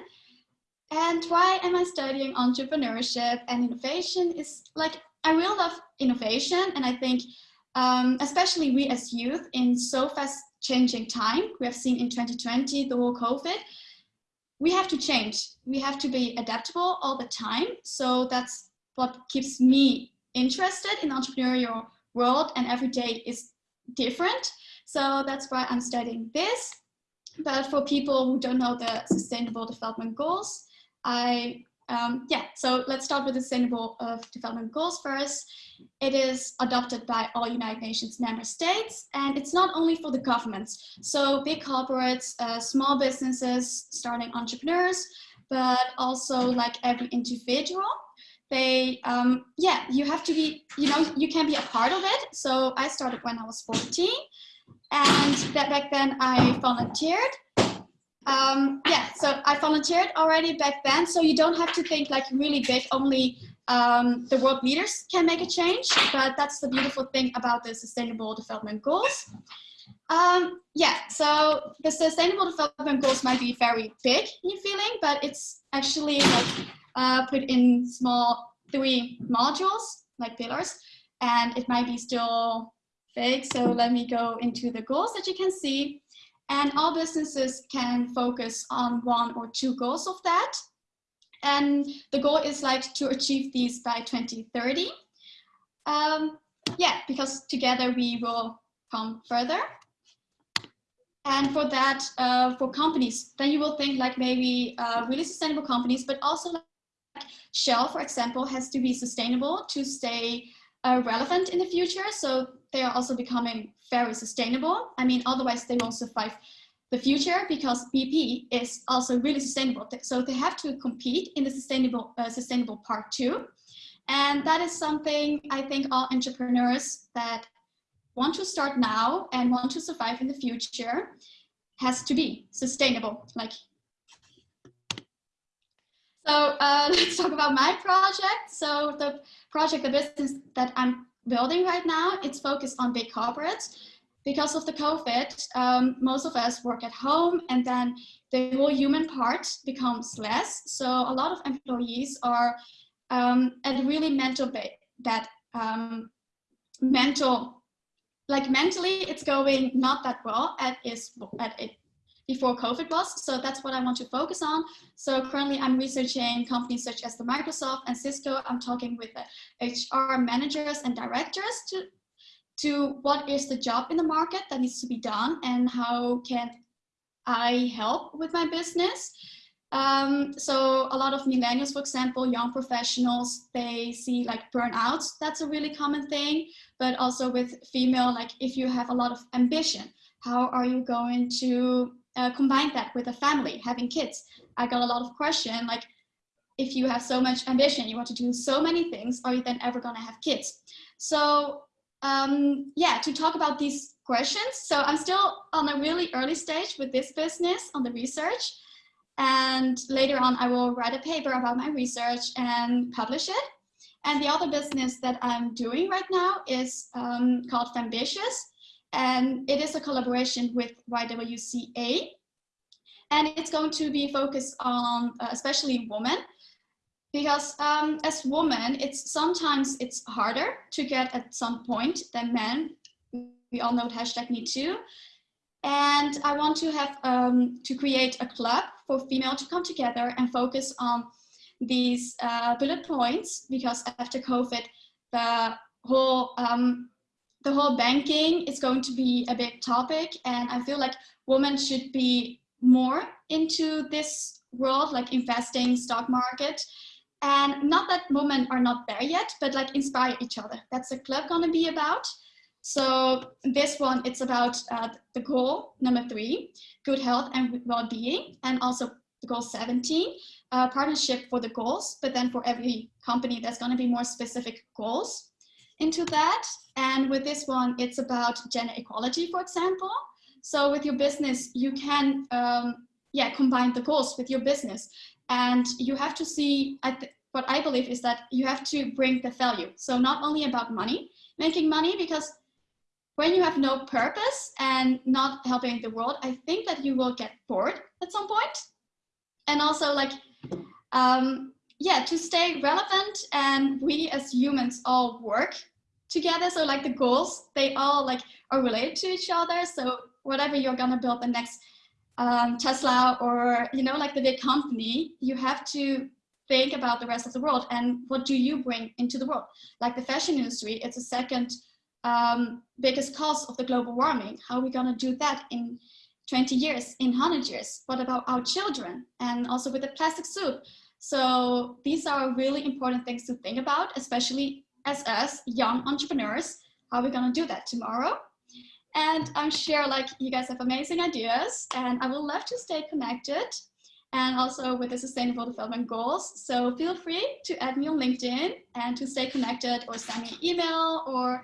And why am I studying entrepreneurship and innovation is like, I really love innovation. And I think, um, especially we as youth in so fast changing time, we have seen in 2020, the whole COVID, we have to change. We have to be adaptable all the time. So that's what keeps me interested in entrepreneurial world and every day is different. So that's why I'm studying this. But for people who don't know the sustainable development goals, I, um, yeah, so let's start with the Sustainable Development Goals first. It is adopted by all United Nations member states, and it's not only for the governments. So big corporates, uh, small businesses, starting entrepreneurs, but also like every individual they um yeah you have to be you know you can be a part of it so i started when i was 14 and that back then i volunteered um, yeah, so I volunteered already back then. So you don't have to think like really big, only um, the world leaders can make a change. But that's the beautiful thing about the Sustainable Development Goals. Um, yeah, so the Sustainable Development Goals might be very big in feeling, but it's actually like uh, put in small three modules, like pillars, and it might be still big. So let me go into the goals that you can see. And all businesses can focus on one or two goals of that. And the goal is like to achieve these by 2030. Um, yeah, because together we will come further. And for that, uh, for companies, then you will think like maybe uh, really sustainable companies, but also like Shell, for example, has to be sustainable to stay uh, relevant in the future. So they are also becoming very sustainable. I mean, otherwise they won't survive the future because BP is also really sustainable. So they have to compete in the sustainable, uh, sustainable part too. And that is something I think all entrepreneurs that want to start now and want to survive in the future has to be sustainable. Like, so uh, let's talk about my project. So the project, the business that I'm building right now, it's focused on big corporates. Because of the COVID, um, most of us work at home and then the whole human part becomes less. So a lot of employees are um, at really mental that um, mental, like mentally it's going not that well at, is, at it before COVID was. So that's what I want to focus on. So currently I'm researching companies such as the Microsoft and Cisco. I'm talking with the HR managers and directors to, to what is the job in the market that needs to be done and how can I help with my business. Um, so a lot of millennials, for example, young professionals, they see like burnouts. That's a really common thing, but also with female, like if you have a lot of ambition, how are you going to uh, combine that with a family, having kids. I got a lot of question like, if you have so much ambition, you want to do so many things, are you then ever gonna have kids? So um, yeah, to talk about these questions. So I'm still on a really early stage with this business on the research. And later on, I will write a paper about my research and publish it. And the other business that I'm doing right now is um, called Fambitious and it is a collaboration with YWCA. And it's going to be focused on uh, especially women because um, as women, it's sometimes it's harder to get at some point than men. We all know hashtag me too. And I want to have um, to create a club for female to come together and focus on these uh, bullet points because after COVID, the whole um, the whole banking is going to be a big topic and I feel like women should be more into this world, like investing, stock market. And not that women are not there yet, but like inspire each other. That's a club gonna be about. So this one, it's about uh, the goal number three, good health and well-being, and also the goal 17, uh, partnership for the goals, but then for every company, there's gonna be more specific goals into that. And with this one, it's about gender equality, for example. So with your business, you can, um, yeah, combine the goals with your business. And you have to see, what I believe is that you have to bring the value. So not only about money, making money, because when you have no purpose and not helping the world, I think that you will get bored at some point. And also like, um, yeah, to stay relevant and we as humans all work together. So like the goals, they all like are related to each other. So whatever you're gonna build the next um, Tesla or, you know, like the big company, you have to think about the rest of the world and what do you bring into the world? Like the fashion industry, it's the second um, biggest cause of the global warming. How are we gonna do that in 20 years, in 100 years? What about our children? And also with the plastic soup. So these are really important things to think about, especially as us young entrepreneurs. How are we gonna do that tomorrow? And I'm sure like you guys have amazing ideas and I would love to stay connected and also with the sustainable development goals. So feel free to add me on LinkedIn and to stay connected or send me an email or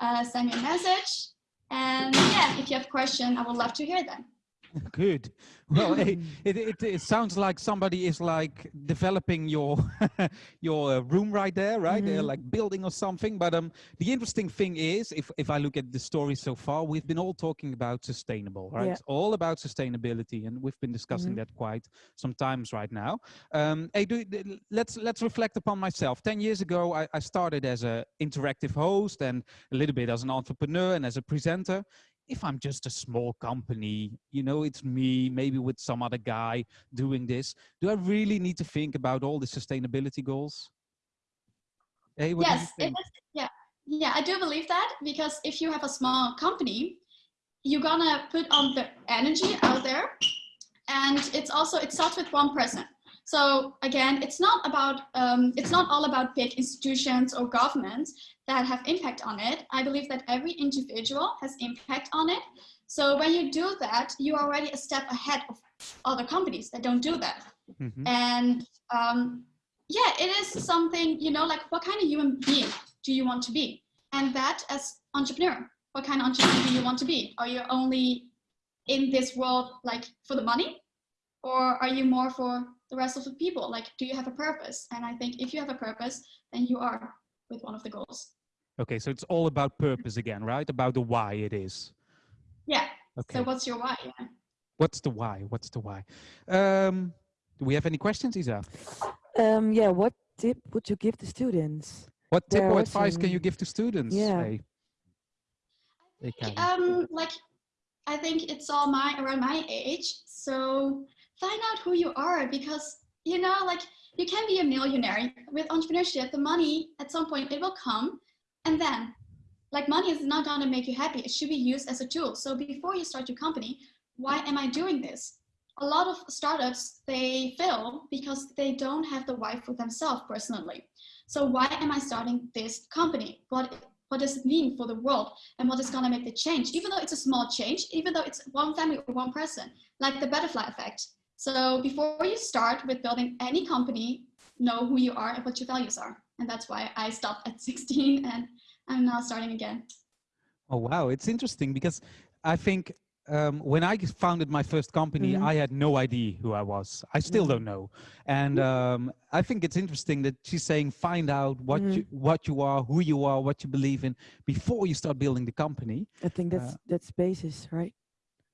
uh, send me a message. And yeah, if you have questions, I would love to hear them. Good. Well, it, it, it, sounds like somebody is like developing your your uh, room right there, right? Mm -hmm. They're like building or something. But um, the interesting thing is, if if I look at the story so far, we've been all talking about sustainable, right? Yeah. It's all about sustainability, and we've been discussing mm -hmm. that quite some times right now. Um, hey, do, let's let's reflect upon myself. Ten years ago, I, I started as a interactive host and a little bit as an entrepreneur and as a presenter if I'm just a small company, you know, it's me, maybe with some other guy doing this, do I really need to think about all the sustainability goals? Hey, yes, yeah, yeah, I do believe that because if you have a small company, you're gonna put on the energy out there and it's also, it starts with one person. So again, it's not about, um, it's not all about big institutions or governments that have impact on it. I believe that every individual has impact on it. So when you do that, you're already a step ahead of other companies that don't do that. Mm -hmm. And um, yeah, it is something, you know, like what kind of human being do you want to be? And that as entrepreneur, what kind of entrepreneur do you want to be? Are you only in this world like for the money? Or are you more for the rest of the people? Like, do you have a purpose? And I think if you have a purpose, then you are with one of the goals. Okay, so it's all about purpose again, right? About the why it is. Yeah. Okay. So what's your why? Yeah. What's the why? What's the why? Um, do we have any questions, Isa? Um, yeah, what tip would you give the students? What tip or advice can you give to students? Yeah. Hey. Think, um, like, I think it's all my around my age. So find out who you are because you know, like you can be a millionaire with entrepreneurship. The money at some point it will come, and then like money is not going to make you happy. It should be used as a tool. So before you start your company, why am I doing this? A lot of startups they fail because they don't have the why for themselves personally. So why am I starting this company? What what does it mean for the world and what is going to make the change even though it's a small change even though it's one family or one person like the butterfly effect so before you start with building any company, know who you are and what your values are. And that's why I stopped at 16 and I'm now starting again. Oh, wow. It's interesting because I think um, when I founded my first company, mm -hmm. I had no idea who I was. I still don't know. And um, I think it's interesting that she's saying, find out what, mm -hmm. you, what you are, who you are, what you believe in before you start building the company. I think that's, uh, that's basis, right?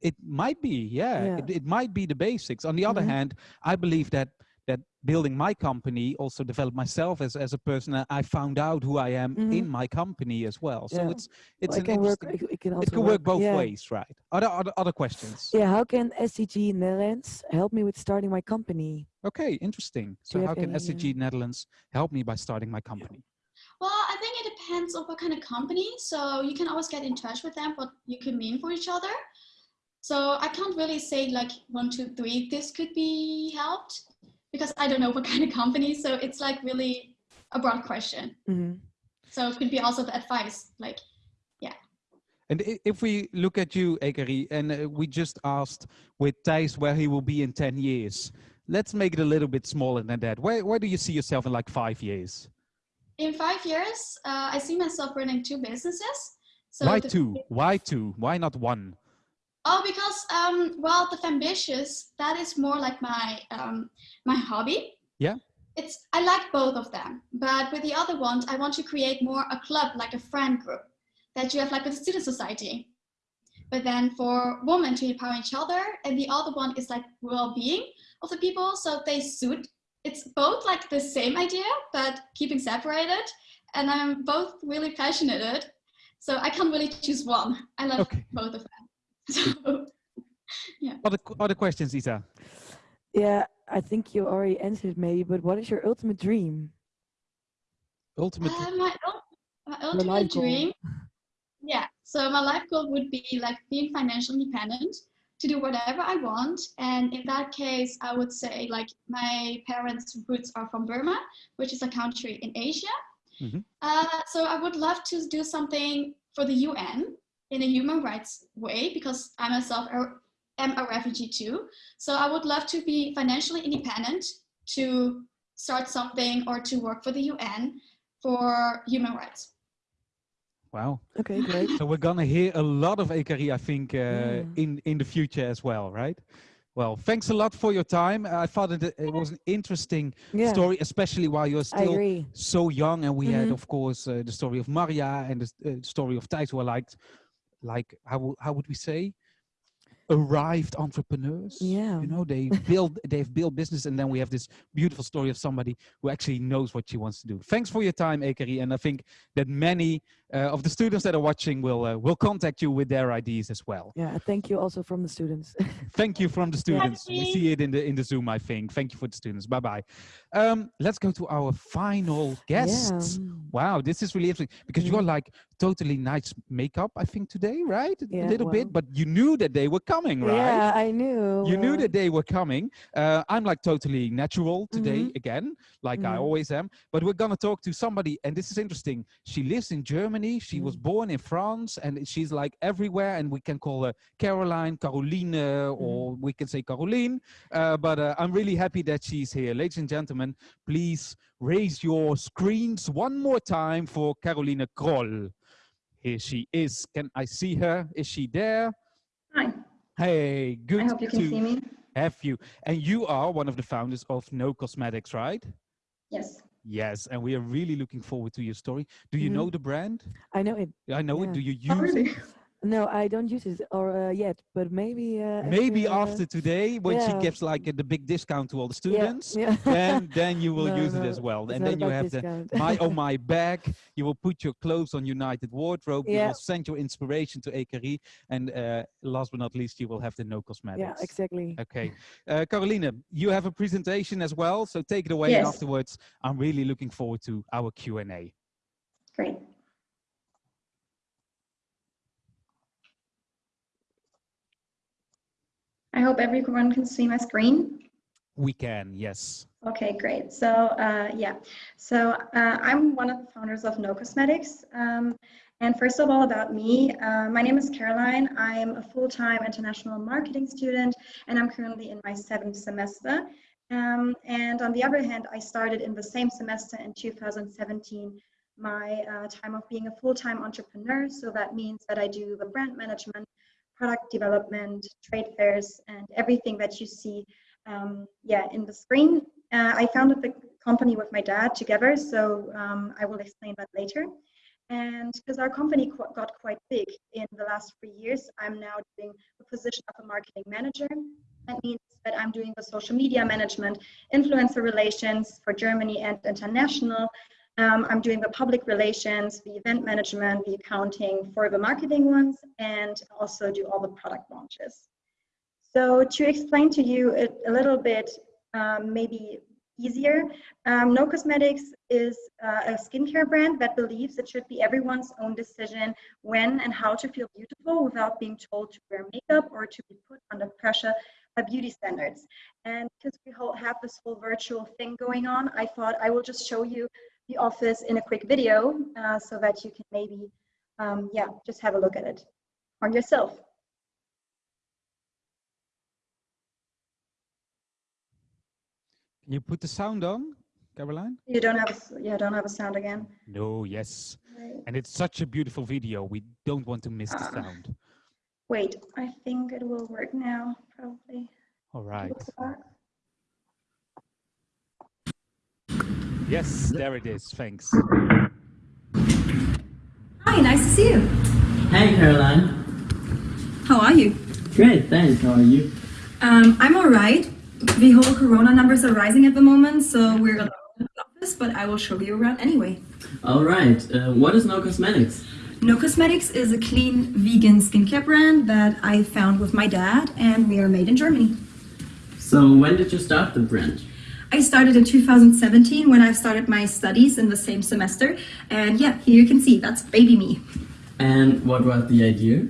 It might be yeah, yeah. It, it, might be the basics on the other mm -hmm. hand i believe that that building my company also developed myself as, as a person i found out who i am mm -hmm. in my company as well so yeah. it's it's well, it can work it can, it can work, work both yeah. ways right other, other other questions yeah how can SDG netherlands help me with starting my company okay interesting so how can any, SDG netherlands help me by starting my company well, I think it depends on what kind of company. So you can always get in touch with them, what you can mean for each other. So I can't really say like one, two, three, this could be helped because I don't know what kind of company. So it's like really a broad question. Mm -hmm. So it could be also the advice, like, yeah. And if we look at you, Ekeri, and uh, we just asked with Thijs where he will be in 10 years, let's make it a little bit smaller than that. Where, where do you see yourself in like five years? In five years, uh, I see myself running two businesses. So Why two? Why two? Why not one? Oh, because um, well, Fambitious that is more like my um, my hobby. Yeah. It's I like both of them, but with the other one, I want to create more a club, like a friend group, that you have like a student society. But then for women to empower each other, and the other one is like well-being of the people, so they suit. It's both like the same idea, but keeping separated, and I'm both really passionate it. So I can't really choose one. I love Okay. both of them. So, Other, other questions, Isa? Yeah, I think you already answered maybe, but what is your ultimate dream? Ultimate. uh, my, my life ultimate goal. dream, yeah. So my life goal would be like being financially independent to do whatever I want. And in that case, I would say like my parents' roots are from Burma, which is a country in Asia. Mhm. Uh, so I would love to do something for the UN in a human rights way because I myself are, am a refugee too. So I would love to be financially independent to start something or to work for the UN for human rights. Wow. Okay, great. So we're gonna hear a lot of Ekeri, I think, uh, Yeah. in in the future as well, right? Well, thanks a lot for your time. I thought it, it was an interesting Yeah, story, especially while you're still so young. And we had, Mhm. of course, uh, the story of Maria and the uh, story of Thijs, who are like, like how how would we say, arrived entrepreneurs. Yeah. you know, they build they've built business, and then we have this beautiful story of somebody who actually knows what she wants to do. Thanks for your time, Ekeri, and I think that many uh, of the students that are watching will uh, will contact you with their ideas as well. Yeah, thank you also from the students. Thank you from the students. We see it in the in the Zoom, I think. Thank you for the students. Bye bye. Um, let's go to our final guests. Yeah. Wow, this is really interesting because you're like totally nice makeup, I think today, right? Yeah, a little bit, but you knew that they were coming, right? Yeah, I knew. You knew that they were coming. Uh, I'm like totally natural today Mhm. again, like I Mhm. always am. But we're gonna talk to somebody, and this is interesting. She lives in Germany. She was Mm. born in France, and she's like everywhere. And we can call her Caroline, Caroline, Mm-hmm. or we can say Caroline. Uh, but uh, I'm really happy that she's here, ladies and gentlemen. Please raise your screens one more time for Caroline Kroll. Here she is. Can I see her? Is she there? Hi, Hey, good I hope you can to see me. have you. And you are one of the founders of No Cosmetics, right? Yes. Yes, and we are really looking forward to your story. Do you Mhm. know the brand? I know it. I know it. Do you Oh, use really? it? No, I don't use it or uh, yet, but maybe. Uh, Maybe uh, after today, when she gives like the big discount to all the students, Yeah. then then you will No, use it as well. it's And then you about have the discount. my oh my bag. You will put your clothes on United Wardrobe. You will send your inspiration to Ekeri, and uh, last but not least, you will have the No Cosmetics. yeah, exactly. Okay. Uh, Carolina, you have a presentation as well, so take it away. And Yes. afterwards, I'm really looking forward to our Q&A. Great. I hope everyone can see my screen. We can, yes. Okay, great. So uh, yeah, so uh, I'm one of the founders of No Cosmetics. Um, and first of all, about me, uh, my name is Caroline. I'm a full-time international marketing student, and I'm currently in my seventh semester. Um, and on the other hand, I started in the same semester in 2017 my uh, time of being a full-time entrepreneur. So that means that I do the brand management, product development, trade fairs, and everything that you see um, yeah, in the screen. Uh, I founded the company with my dad together, so um, I will explain that later. And because our company qu got quite big in the last three years, I'm now doing the position of a marketing manager. That means that I'm doing the social media management, influencer relations for Germany and international. Um, I'm doing the public relations, the event management, the accounting for the marketing ones, and also do all the product launches. So to explain to you a, a little bit, um, maybe easier, um, No Cosmetics is uh, a skincare brand that believes it should be everyone's own decision when and how to feel beautiful without being told to wear makeup or to be put under pressure by beauty standards. And because we have this whole virtual thing going on, I thought I will just show you the office in a quick video uh, so that you can maybe, um, yeah, just have a look at it. or yourself. Can you put the sound on, Caroline? You don't have a, yeah, don't have a sound again. No, yes. Right. And it's such a beautiful video. We don't want to miss the Um, sound. Wait, I think it will work now, probably. All right. Yes, there it is. Thanks. Hi, nice to see you. Hey Caroline. How are you? Great, thanks. How are you? Um, I'm all right. The whole corona numbers are rising at the moment, so we're alone in the office, but I will show you around anyway. All right. Uh, what is No Cosmetics? No Cosmetics is a clean vegan skincare brand that I found with my dad, and we are made in Germany. So when did you start the brand? I started in 2017 when I started my studies in the same semester, and yeah, here you can see that's baby me. And what was the idea?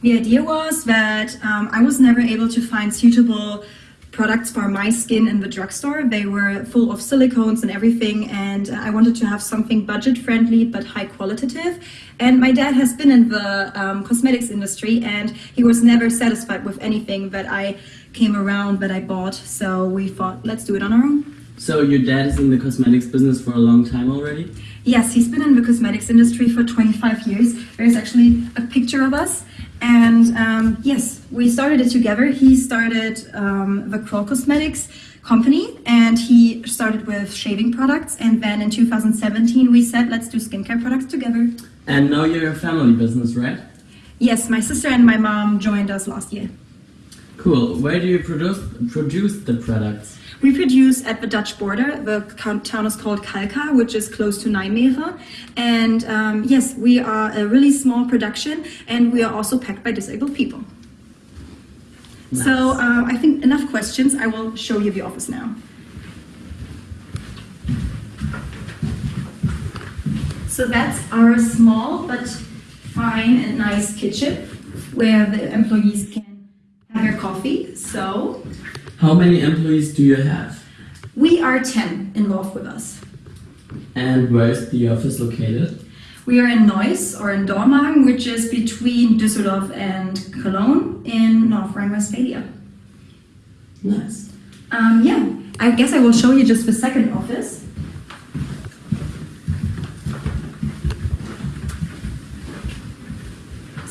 The idea was that um, I was never able to find suitable products for my skin in the drugstore. They were full of silicones and everything, and I wanted to have something budget friendly but high qualitative. And my dad has been in the um, cosmetics industry, and he was never satisfied with anything that I came around that I bought. So we thought, let's do it on our own. So your dad is in the cosmetics business for a long time already? Yes, he's been in the cosmetics industry for 25 years. There's actually a picture of us. And um, yes, we started it together. He started um, the Kroll Cosmetics company and he started with shaving products. And then in 2017, we said, let's do skincare products together. And now you're a family business, right? Yes, my sister and my mom joined us last year. Cool. Where do you produce produce the products? We produce at the Dutch border. The town is called Kalkar, which is close to Nijmegen. And um, yes, we are a really small production and we are also packed by disabled people. So uh, I think enough questions. I will show you the office now. So that's our small but fine and nice kitchen where the employees can have their coffee. So How many employees do you have? we are 10 involved with us. And where is the office located? We are in Neuss or in Dormagen, which is between Düsseldorf and Cologne in North Rhine-Westphalia. Nice. Um, yeah, I guess I will show you just the second office.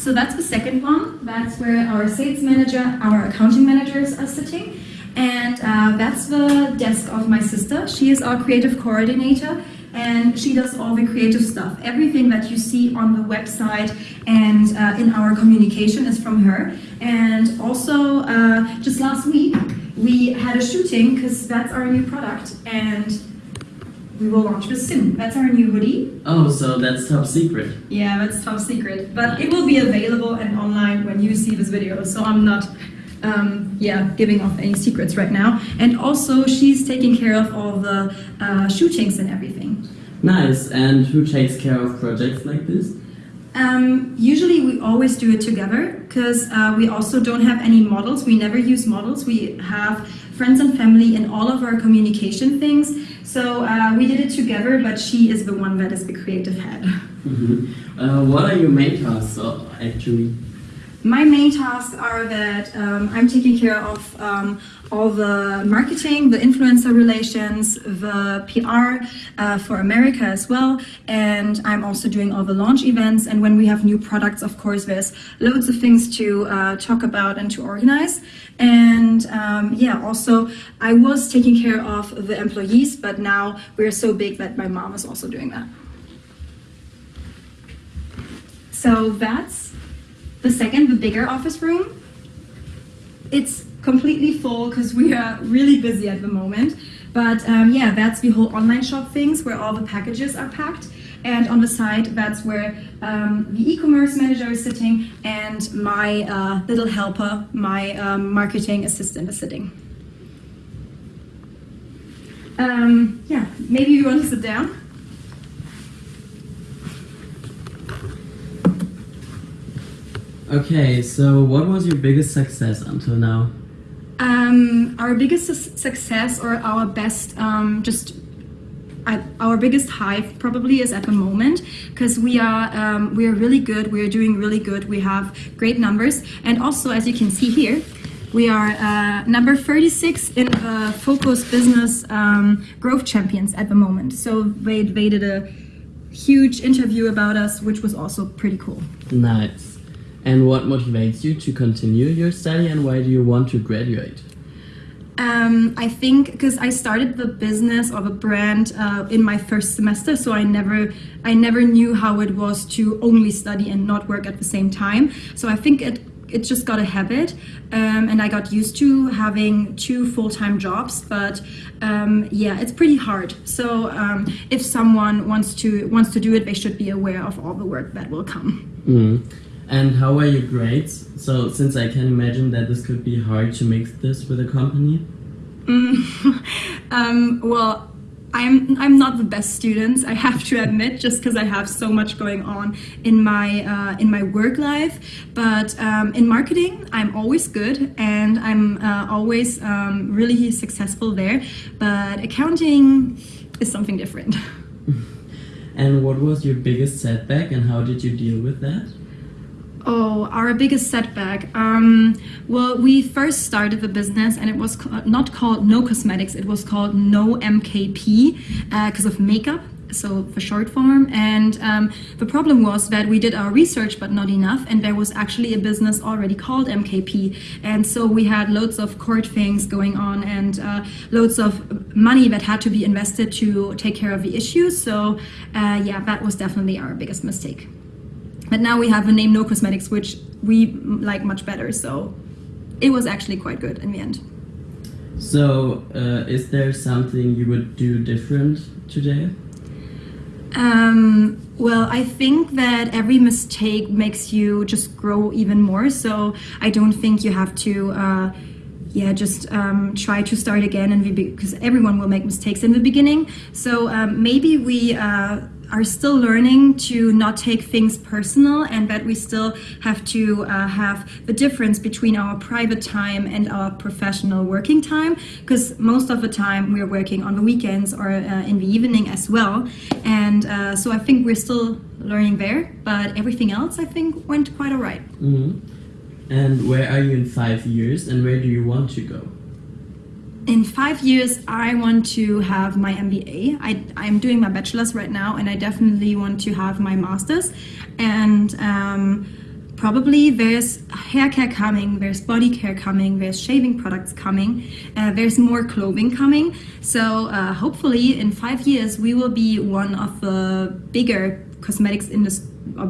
So that's the second one. That's where our sales manager, our accounting managers are sitting. And uh, that's the desk of my sister. She is our creative coordinator and she does all the creative stuff. Everything that you see on the website and uh, in our communication is from her. And also, uh, just last week, we had a shooting because that's our new product and we will launch this soon. That's our new hoodie. Oh, so that's top secret. Yeah, that's top secret. But it will be available and online when you see this video. So I'm not, um, yeah, giving off any secrets right now. And also, she's taking care of all the uh, shootings and everything. Nice. And who takes care of projects like this? Um, usually we always do it together because uh, we also don't have any models. We never use models. We have friends and family in all of our communication things. So uh, we did it together, but she is the one that is the creative head. Mhm. Uh, what are your tasks, uh, actually? My main tasks are that um, I'm taking care of um, all the marketing, the influencer relations, the PR uh, for America as well, and I'm also doing all the launch events. And when we have new products, of course, there's loads of things to uh, talk about and to organize. And um, yeah, also I was taking care of the employees, but now we're so big that my mom is also doing that. So that's the second, the bigger office room. It's completely full because we are really busy at the moment. But um, yeah, that's the whole online shop things where all the packages are packed. And on the side, that's where um, the e-commerce manager is sitting and my uh, little helper, my um, marketing assistant is sitting. Um, yeah, maybe you want to sit down? Okay, so what was your biggest success until now? Um, our biggest su- success or our best um, just our biggest hive probably is at the moment because we are um, we are really good. We are doing really good. We have great numbers, and also as you can see here, we are uh, number 36 in the Focus Business um, Growth Champions at the moment. So they, they did a huge interview about us, which was also pretty cool. Nice. And what motivates you to continue your study and why do you want to graduate? Um, I think because I started the business or the brand uh, in my first semester, so I never, I never knew how it was to only study and not work at the same time. So I think it, it just got a habit, um, and I got used to having two full-time jobs. But um, yeah, it's pretty hard. So um, if someone wants to wants to do it, they should be aware of all the work that will come. Mm. And how are your grades? So, since I can imagine that this could be hard to mix this with a company. Mm, um, well, I'm I'm not the best student. I have to admit, just because I have so much going on in my uh, in my work life. But um, in marketing, I'm always good, and I'm uh, always um, really successful there. But accounting is something different. and what was your biggest setback, and how did you deal with that? Oh, our biggest setback. Um, well, we first started the business and it was not called No Cosmetics, it was called No MKP because uh, of makeup, so the short form. And um, the problem was that we did our research, but not enough. And there was actually a business already called MKP. And so we had loads of court things going on and uh, loads of money that had to be invested to take care of the issues. So, uh, yeah, that was definitely our biggest mistake. But now we have the name No Cosmetics, which we like much better. So it was actually quite good in the end. So uh, is there something you would do different today? Um, well, I think that every mistake makes you just grow even more. So I don't think you have to, uh, yeah, just um, try to start again and because everyone will make mistakes in the beginning. So um, maybe we uh, are still learning to not take things personal and that we still have to uh, have the difference between our private time and our professional working time because most of the time we're working on the weekends or uh, in the evening as well and uh, so I think we're still learning there but everything else I think went quite all right. Mm -hmm. And where are you in five years and where do you want to go? In five years, I want to have my MBA. I, I'm doing my bachelor's right now, and I definitely want to have my master's. And um, probably there's hair care coming, there's body care coming, there's shaving products coming, uh, there's more clothing coming. So uh, hopefully in five years, we will be one of the bigger cosmetics industry uh,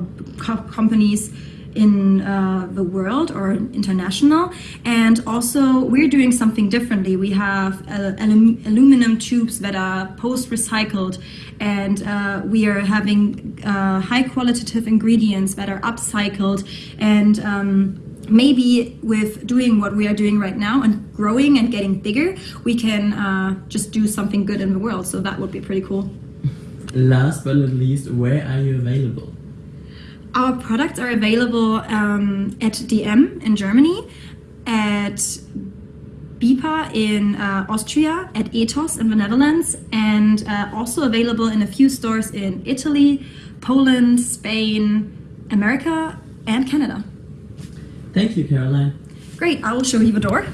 companies in uh, the world or international. And also we're doing something differently. We have uh, alum aluminum tubes that are post-recycled and uh, we are having uh, high qualitative ingredients that are upcycled and um, maybe with doing what we are doing right now and growing and getting bigger, we can uh, just do something good in the world. So that would be pretty cool. Last but not least, where are you available? Our products are available um, at DM in Germany, at BIPA in uh, Austria, at Etos in the Netherlands, and uh, also available in a few stores in Italy, Poland, Spain, America, and Canada. Thank you, Caroline. Great, I will show you the door.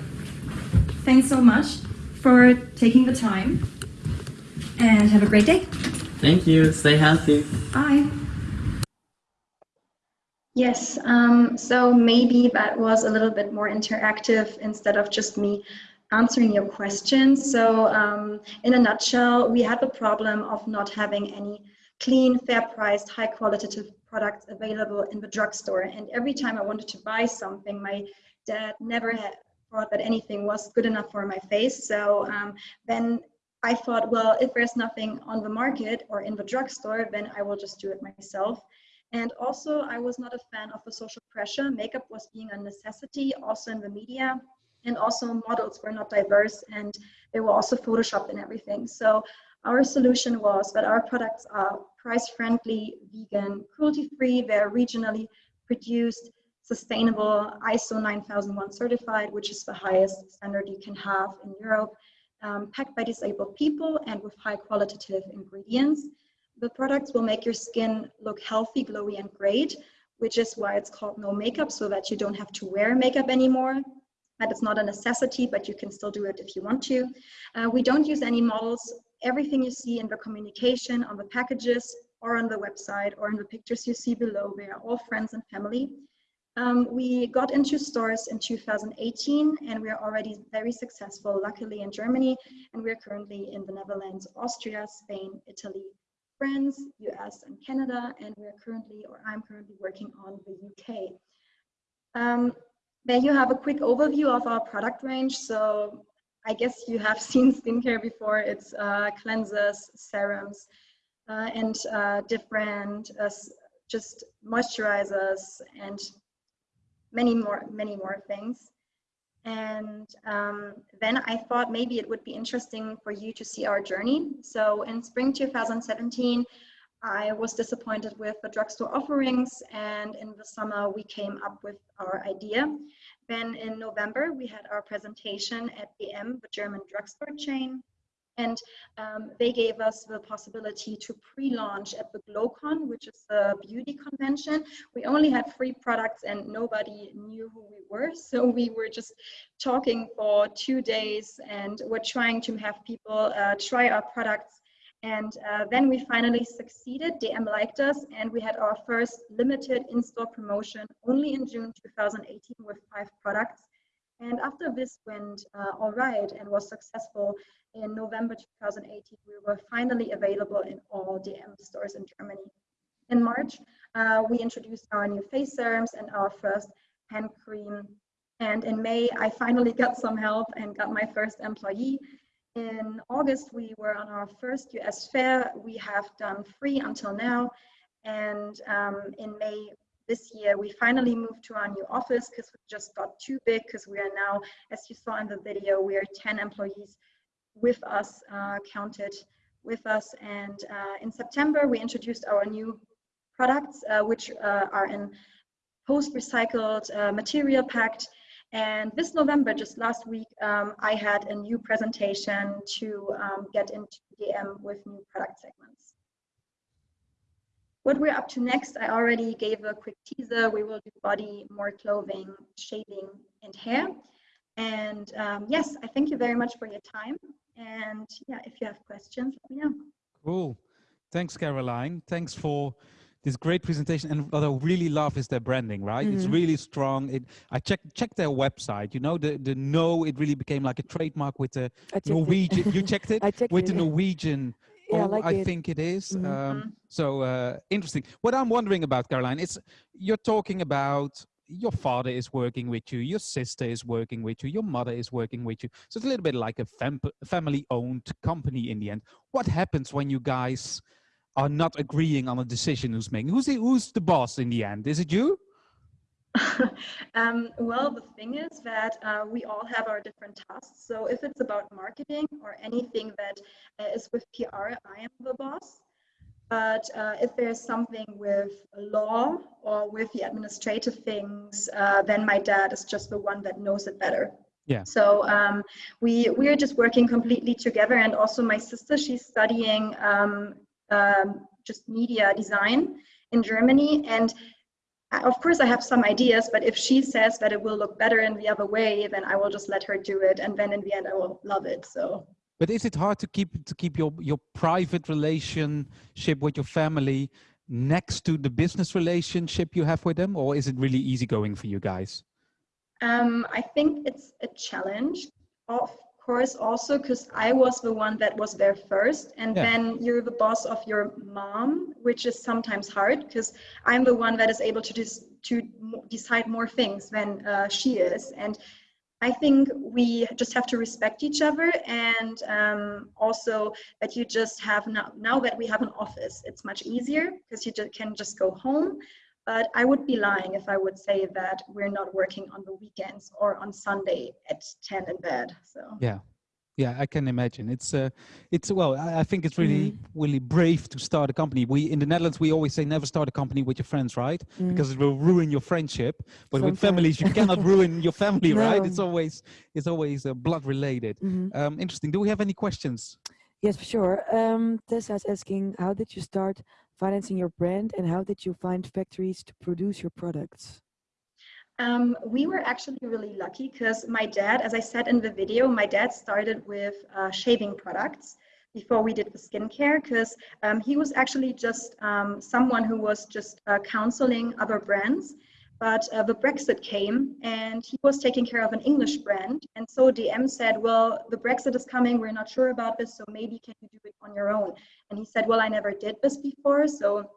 Thanks so much for taking the time, and have a great day. Thank you. Stay healthy. Bye. Yes, um, so maybe that was a little bit more interactive instead of just me answering your questions. So um, in a nutshell, we had the problem of not having any clean, fair priced, high qualitative products available in the drugstore. And every time I wanted to buy something, my dad never had thought that anything was good enough for my face. So um, then I thought, well, if there's nothing on the market or in the drugstore, then I will just do it myself. And also, I was not a fan of the social pressure. Makeup was being a necessity, also in the media. And also, models were not diverse and they were also photoshopped and everything. So, our solution was that our products are price friendly, vegan, cruelty free, they're regionally produced, sustainable, ISO 9001 certified, which is the highest standard you can have in Europe. um, packed by disabled people and with high qualitative ingredients. The products will make your skin look healthy, glowy, and great, which is why it's called no makeup, so that you don't have to wear makeup anymore. Is not a necessity, but you can still do it if you want to. Uh, we don't use any models. Everything you see in the communication, on the packages, or on the website, or in the pictures you see below, we are all friends and family. Um, we got into stores in 2018 and we are already very successful, luckily in Germany, and we're currently in the Netherlands, Austria, Spain, Italy, France, US, and Canada, and we're currently, or I'm currently working on the UK. Um, there you have a quick overview of our product range. So I guess you have seen skincare before. It's uh, cleansers, serums, uh, and uh, different uh, just moisturizers and many more, many more things. And um, then I thought maybe it would be interesting for you to see our journey. So in spring 2017, I was disappointed with the drugstore offerings and in the summer we came up with our idea. Then in November we had our presentation at DM, the German drugstore chain. And um, they gave us the possibility to pre-launch at the GlowCon, which is a beauty convention. We only had free products and nobody knew who we were. So we were just talking for two days and we're trying to have people uh, try our products. And uh, then we finally succeeded. DM liked us and we had our first limited in-store promotion only in June 2018 with five products. And after this went uh, all right and was successful, in November 2018, we were finally available in all DM stores in Germany. In March, uh, we introduced our new face serums and our first hand cream. And in May, I finally got some help and got my first employee. In August, we were on our first US fair. We have done free until now. And um, in May, this year we finally moved to our new office because we just got too big because we are now as you saw in the video we are 10 employees with us, uh, counted with us. And uh, in September, we introduced our new products, uh, which are in post-recycled material packed. And this November, just last week, um, I had a new presentation to um, get into DM with new product segments. What we're up to next, I already gave a quick teaser. We will do body, more clothing, shaving, and hair. And um, yes, I thank you very much for your time. And yeah, if you have questions, let me know. Cool. Thanks, Caroline. Thanks for this great presentation. And what I really love is their branding, right? Mm -hmm. It's mm-hmm. really strong. It, I checked checked their website. You know, the the no, it really became like a trademark with the Norwegian. you checked it I checked with it, the Norwegian. Yeah, oh, like I it. think it is. Mm -hmm. um, so uh, interesting. What I'm wondering about, Caroline, is you're talking about your father is working with you, your sister is working with you, your mother is working with you. So it's a little bit like a fam family owned company in the end. What happens when you guys are not agreeing on a decision who's making? Who's the, who's the boss in the end? Is it you? um, well, the thing is that uh, we all have our different tasks. So if it's about marketing or anything that uh, is with PR, I am the boss. But uh, if there's something with law or with the administrative things, uh, then my dad is just the one that knows it better. Yeah. So um, we we are just working completely together, and also my sister, she's studying um, um, just media design in Germany, and of course I have some ideas, but if she says that it will look better in the other way, then I will just let her do it, and then in the end I will love it. So but is it hard to keep to keep your your private relationship with your family next to the business relationship you have with them, or is it really easy going for you guys? Um, I think it's a challenge. Of course, also because I was the one that was there first, and yeah. then you're the boss of your mom, which is sometimes hard because I'm the one that is able to just to decide more things than uh, she is, and I think we just have to respect each other and um, also that you just have now, now that we have an office, it's much easier because you just can just go home. But I would be lying if I would say that we're not working on the weekends or on Sunday at 10 in bed. So yeah, Yeah, I can imagine. It's uh, it's well, I, I think it's really really brave to start a company. We in the Netherlands we always say never start a company with your friends, right? Mm. Because it will ruin your friendship. But with families, you cannot ruin your family, right? It's always it's always uh, blood related. Mhm. Um, interesting. Do we have any questions? Yes, for sure. Um, Tessa is asking, how did you start financing your brand and how did you find factories to produce your products? Um, we were actually really lucky because my dad, as I said in the video, my dad started with uh, shaving products before we did the skincare because um, he was actually just um, someone who was just uh, counseling other brands. But uh, the Brexit came and he was taking care of an English brand. And so DM said, Well, the Brexit is coming. We're not sure about this. So maybe can you do it on your own? And he said, Well, I never did this before. So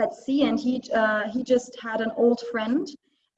let's see. And he, uh, he just had an old friend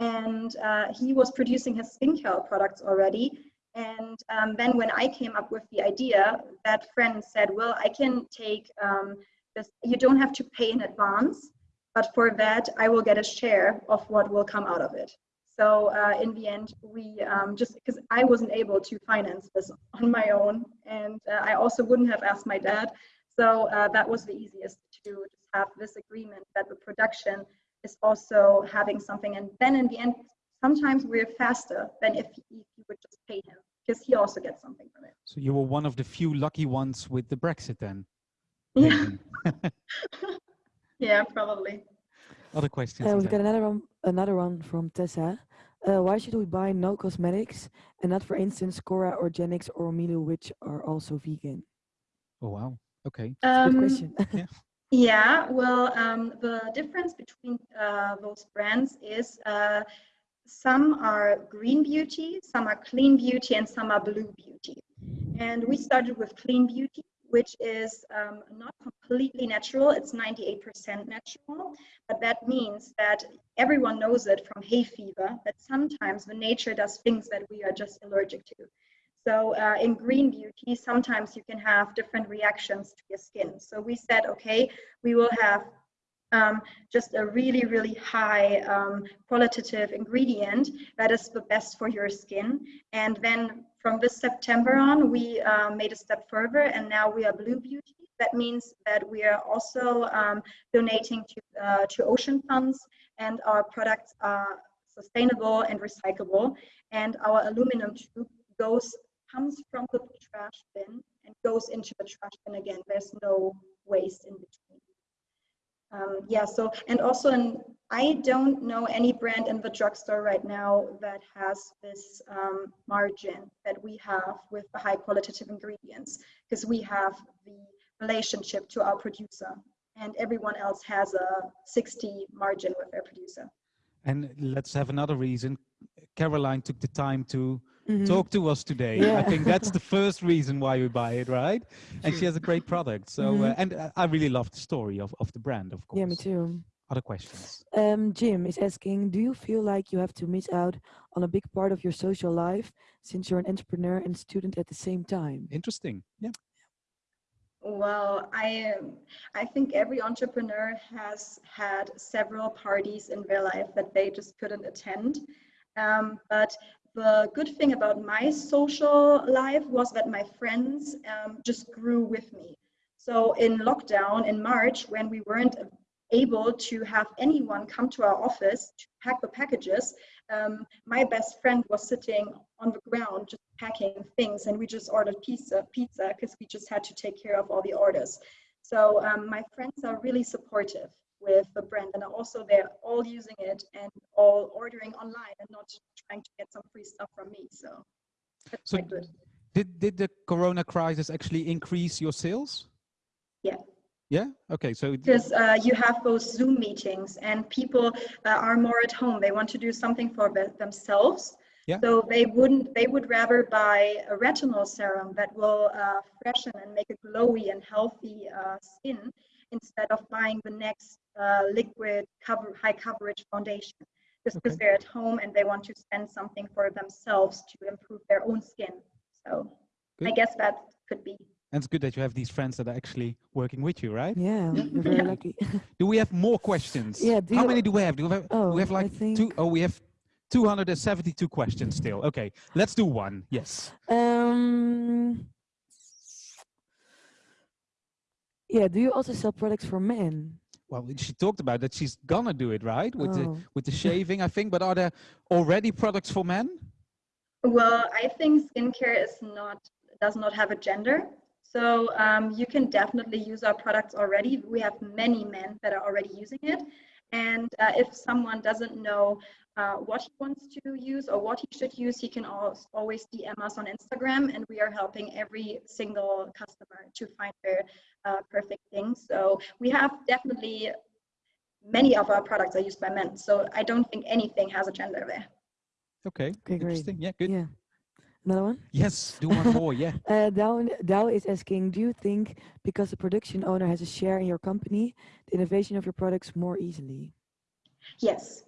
and uh, he was producing his skincare products already. And um, then when I came up with the idea, that friend said, well, I can take um, this, you don't have to pay in advance, but for that, I will get a share of what will come out of it. So uh, in the end, we um, just, because I wasn't able to finance this on my own, and uh, I also wouldn't have asked my dad. So uh, that was the easiest to just have this agreement that the production is also having something. And then in the end, sometimes we're faster than if, if you would just pay him because he also gets something from it. So you were one of the few lucky ones with the Brexit then. Yeah, yeah, probably. Other questions? Uh, we've got another one, another one from Tessa. Uh, why should we buy no cosmetics and not, for instance, Kora Organics or Milu, which are also vegan? Oh wow. Okay. Good Um, question. Yeah, well, um, the difference between uh, those brands is uh, some are green beauty, some are clean beauty, and some are blue beauty. And we started with clean beauty, which is um, not completely natural, it's 98% natural, but that means that everyone knows it from hay fever, that sometimes the nature does things that we are just allergic to. So uh, in green beauty, sometimes you can have different reactions to your skin. So we said, okay, we will have um, just a really, really high um, qualitative ingredient that is the best for your skin. And then from this September on, we uh, made a step further and now we are blue beauty. That means that we are also um, donating to, uh, to ocean funds and our products are sustainable and recyclable. And our aluminum tube goes comes from the trash bin and goes into the trash bin again. There's no waste in between. Um, yeah, so, and also, in, I don't know any brand in the drugstore right now that has this um, margin that we have with the high qualitative ingredients, because we have the relationship to our producer, and everyone else has a 60 margin with their producer. And let's have another reason. Caroline took the time to Mhm. talk to us today. I think that's the first reason why we buy it, right? And she has a great product. So, uh, Mhm. and uh, I really love the story of, of the brand, of course. Yeah, me too. Other questions? Um, Jim is asking, do you feel like you have to miss out on a big part of your social life since you're an entrepreneur and student at the same time? Interesting. Yeah. Well, I um, I think every entrepreneur has had several parties in their life that they just couldn't attend. Um, but the good thing about my social life was that my friends um, just grew with me. So in lockdown in March, when we weren't able to have anyone come to our office to pack the packages, um, my best friend was sitting on the ground just packing things, and we just ordered pizza, pizza, because we just had to take care of all the orders. So um, my friends are really supportive with the brand, and also they're all using it and all ordering online and not trying to get some free stuff from me. So that's So quite good. Did, did the Corona crisis actually increase your sales? Yeah. Yeah. Okay. So because uh, you have those Zoom meetings and people uh, are more at home. They want to do something for themselves. Yeah. So they wouldn't. They would rather buy a retinol serum that will uh, freshen and make a glowy and healthy uh, skin instead of buying the next uh, liquid cover high coverage foundation. Just because Okay. they're at home and they want to spend something for themselves to improve their own skin. So I guess that could be and it's good that you have these friends that are actually working with you, right? Yeah, you're very Yeah. lucky. Do we have more questions? Yeah, do How you- many do we have? Do we have, Oh, we have I like think- two? Oh, we have 272 questions still. Okay, let's do one. Yes. Um, Um, yeah, do you also sell products for men? Well, she talked about that she's gonna do it, right? With Oh. the with the shaving, I think. But are there already products for men? Well, I think skincare is not does not have a gender. So um, you can definitely use our products already. We have many men that are already using it. And uh, if someone doesn't know uh, what he wants to use or what he should use, he can always DM us on Instagram, and we are helping every single customer to find their uh, perfect thing. So we have definitely many of our products are used by men. So I don't think anything has a gender there. Okay, Okay, great. interesting. Yeah, good. Yeah. Another one? Yes, do one more. Yeah. Uh, Dow, Dow is asking, do you think because the production owner has a share in your company, the innovation of your products more easily? Yes.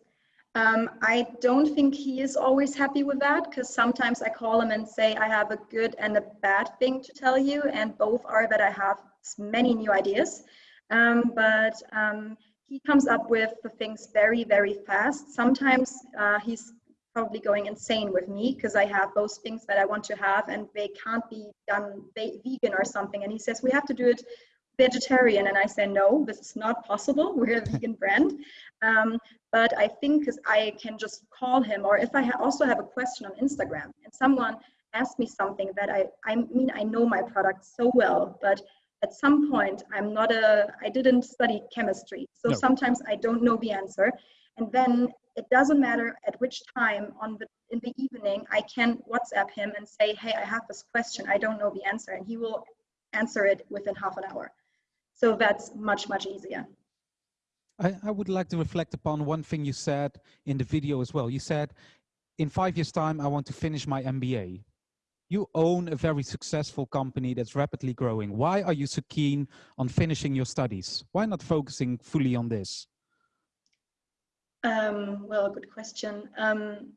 Um, I don't think he is always happy with that because sometimes I call him and say, I have a good and a bad thing to tell you, and both are that I have many new ideas. Um, but um, he comes up with the things very, very fast. Sometimes uh, he's probably going insane with me because I have those things that I want to have and they can't be done vegan or something. And he says, We have to do it vegetarian. And I say, No, this is not possible. We're a vegan brand. Um, but I think because I can just call him, or if I ha- also have a question on Instagram and someone asks me something that I, I mean, I know my product so well, but at some point I'm not a, I didn't study chemistry. So No. sometimes I don't know the answer. And then it doesn't matter at which time on the in the evening I can WhatsApp him and say, hey, I have this question, I don't know the answer, and he will answer it within half an hour. So that's much, much easier. I, I would like to reflect upon one thing you said in the video as well. You said, in five years' time, I want to finish my MBA. You own a very successful company that's rapidly growing. Why are you so keen on finishing your studies? Why not focusing fully on this? Um, well, good question. Um,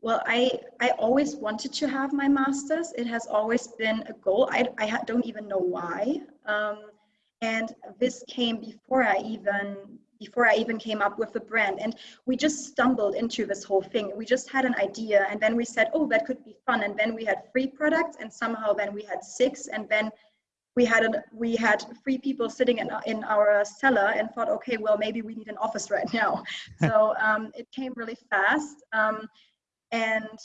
well, I I always wanted to have my master's. It has always been a goal. I I don't even know why. Um, and this came before I even before I even came up with the brand. And we just stumbled into this whole thing. We just had an idea, and then we said, "Oh, that could be fun." And then we had three products, and somehow then we had six, and then we had an, we had three people sitting in, in our cellar and thought, okay, well maybe we need an office right now. so um, it came really fast, um, and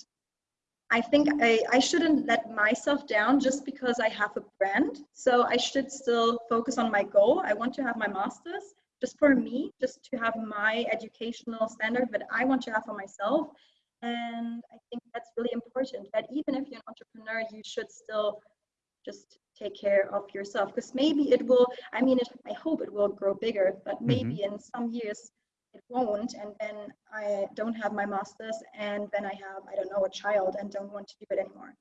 I think I, I shouldn't let myself down just because I have a brand. So I should still focus on my goal. I want to have my master's just for me, just to have my educational standard that I want to have for myself. And I think that's really important that even if you're an entrepreneur, you should still just take care of yourself because maybe it will i mean it, i hope it will grow bigger but mm-hmm. maybe in some years it won't and then i don't have my masters and then i have i don't know a child and don't want to do it anymore.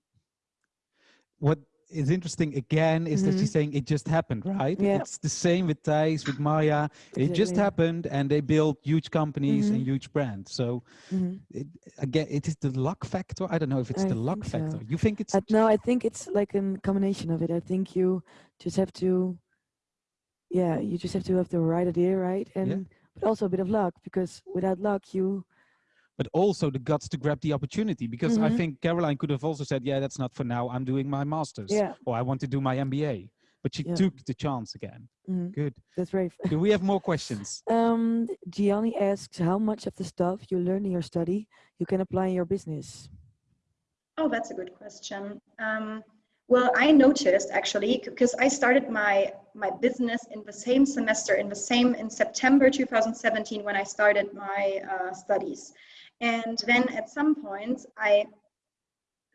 What is interesting again is that she's saying it just happened, right? Yeah. It's the same with Thijs, with Maya. It just happened and they built huge companies and huge brands. So Mhm. it, again, it is the luck factor. I don't know if it's I the luck so. factor. You think it's Uh, no, I think it's like a combination of it. I think you just have to, yeah, you just have to have the right idea, right? And but also a bit of luck because without luck, you but also the guts to grab the opportunity because I Mhm. think Caroline could have also said, yeah, that's not for now. I'm doing my master's Yeah. or I want to do my MBA. But she Yeah. took the chance again. Mhm. Good. that's brave. Do we have more questions? Um, Gianni asks how much of the stuff you learn in your study you can apply in your business. Oh, that's a good question. Um, well, I noticed actually because I started my my business in the same semester, in the same in September 2017 when I started my uh, studies, and then at some point I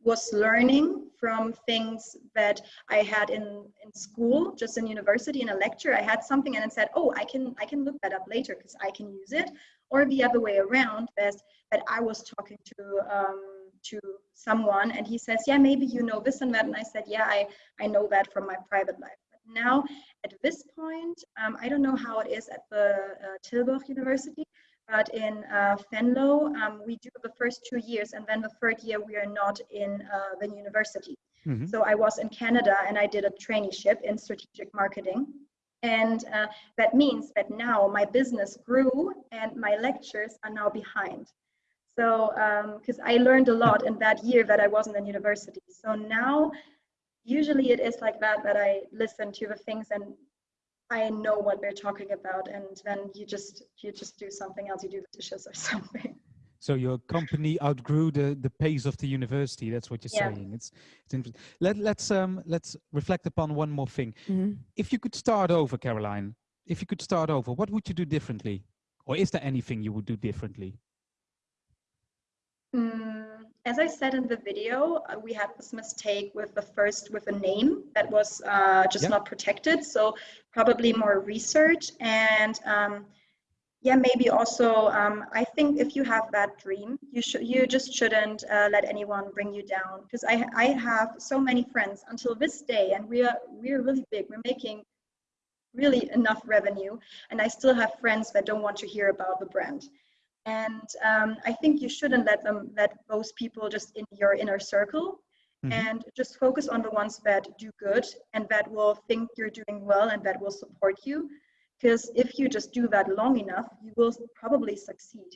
was learning from things that I had in in school, just in university in a lecture. I had something and then said, "Oh, I can I can look that up later because I can use it," or the other way around, that that I was talking to. Um, to someone and he says yeah maybe you know this and that and i said yeah i i know that from my private life but now at this point um, i don't know how it is at the uh, tilburg university but in uh, Venlo, um, we do the first two years, and then the third year we are not in uh, the university. Mhm. So I was in Canada and I did a traineeship in strategic marketing. And uh, that means that now my business grew and my lectures are now behind. So, because I learned a lot in that year that I wasn't in university. So now, usually it is like that that I listen to the things and I know what we're talking about, and then you just you just do something else. You do the dishes or something. So your company outgrew the the pace of the university. That's what you're Yeah. saying. It's it's interesting. Let let's um let's reflect upon one more thing. Mhm. If you could start over, Caroline, if you could start over, what would you do differently? Or is there anything you would do differently? Mm, as I said in the video, uh, we had this mistake with the first with a name that was uh, just Yeah. not protected. So probably more research and um, yeah, maybe also um, I think if you have that dream, you should you just shouldn't uh, let anyone bring you down because I I have so many friends until this day and we are we're really big. We're making really enough revenue and I still have friends that don't want to hear about the brand. And um, I think you shouldn't let them let those people just in your inner circle Mhm. and just focus on the ones that do good and that will think you're doing well and that will support you. Because if you just do that long enough, you will probably succeed.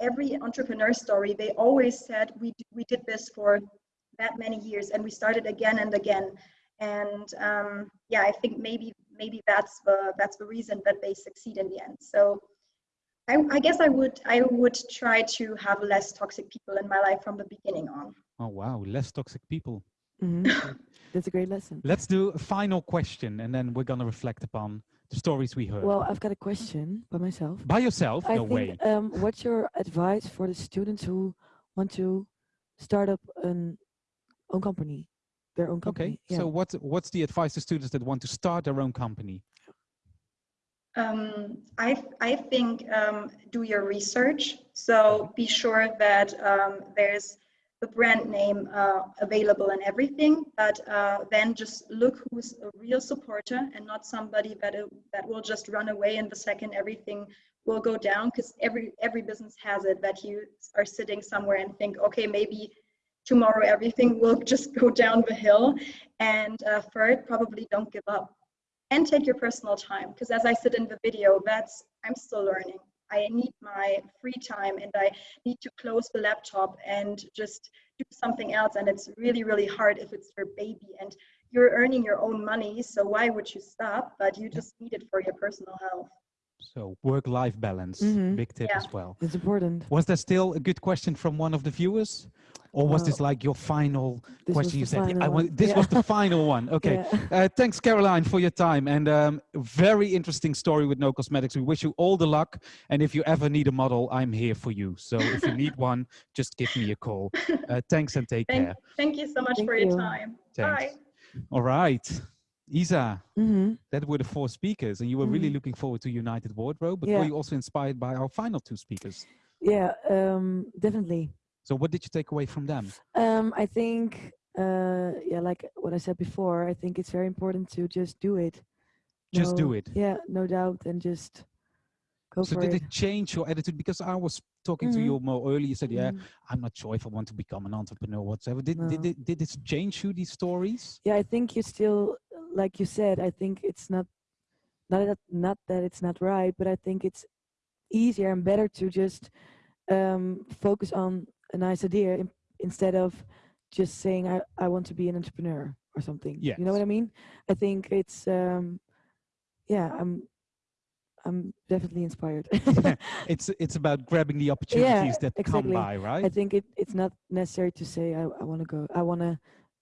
Every entrepreneur story, they always said, we, d- we did this for that many years and we started again and again. And um, yeah, I think maybe maybe that's the that's the reason that they succeed in the end. So I, I guess I would I would try to have less toxic people in my life from the beginning on. Oh wow, less toxic people. Mhm. That's a great lesson. Let's do a final question and then we're gonna reflect upon the stories we heard. Well, I've got a question by myself. By yourself? I no think, way. um, what's your advice for the students who want to start up an own company, their own company? Okay, Yeah. so what what's the advice to students that want to start their own company? Um, I, I think um, do your research. So be sure that um, there's the brand name uh, available and everything, but uh, then just look who's a real supporter and not somebody that, uh, that will just run away in the second everything will go down because every, every business has it that you are sitting somewhere and think, okay, maybe tomorrow everything will just go down the hill. And uh, third, probably don't give up and take your personal time because as i said in the video that's i'm still learning. I need my free time and i need to close the laptop and just do something else and it's really really hard if it's your baby and you're earning your own money so why would you stop? But you just need it for your personal health So work-life balance, Mhm. big tip Yeah. as well. It's important. Was there still a good question from one of the viewers? Or was this like your final question? You said, "Yeah, I want, this Yeah. was the final one. Okay. Yeah. Uh, thanks, Caroline, for your time. And um, very interesting story with No Cosmetics. We wish you all the luck. And if you ever need a model, I'm here for you. So if you need one, just give me a call. Uh, thanks and take thank, care. thank you so much Thank for your time Thanks. bye All right. Isa, hmm that were the four speakers. And you were really Mhm. looking forward to United Wardrobe. But Yeah. were you also inspired by our final two speakers? Yeah, um, definitely. So what did you take away from them? Um, I think, uh, yeah, like what I said before, I think it's very important to just do it. Just do it. Yeah, no doubt, and just go so did it. it change your attitude? Because I was talking to Mhm. you more earlier. You said, "Yeah, Mhm. I'm not sure if I want to become an entrepreneur whatsoever." Did did No. it did it change you these stories? Yeah, I think you still, like you said, I think it's not, not that, not that it's not right, but I think it's easier and better to just um, focus on a nice idea in, instead of just saying I, I want to be an entrepreneur or something. You know what I mean? I think it's, um, yeah, I'm, I'm definitely inspired. It's it's about grabbing the opportunities that exactly. come by, right? I think it, it's not necessary to say I, I want to go I want to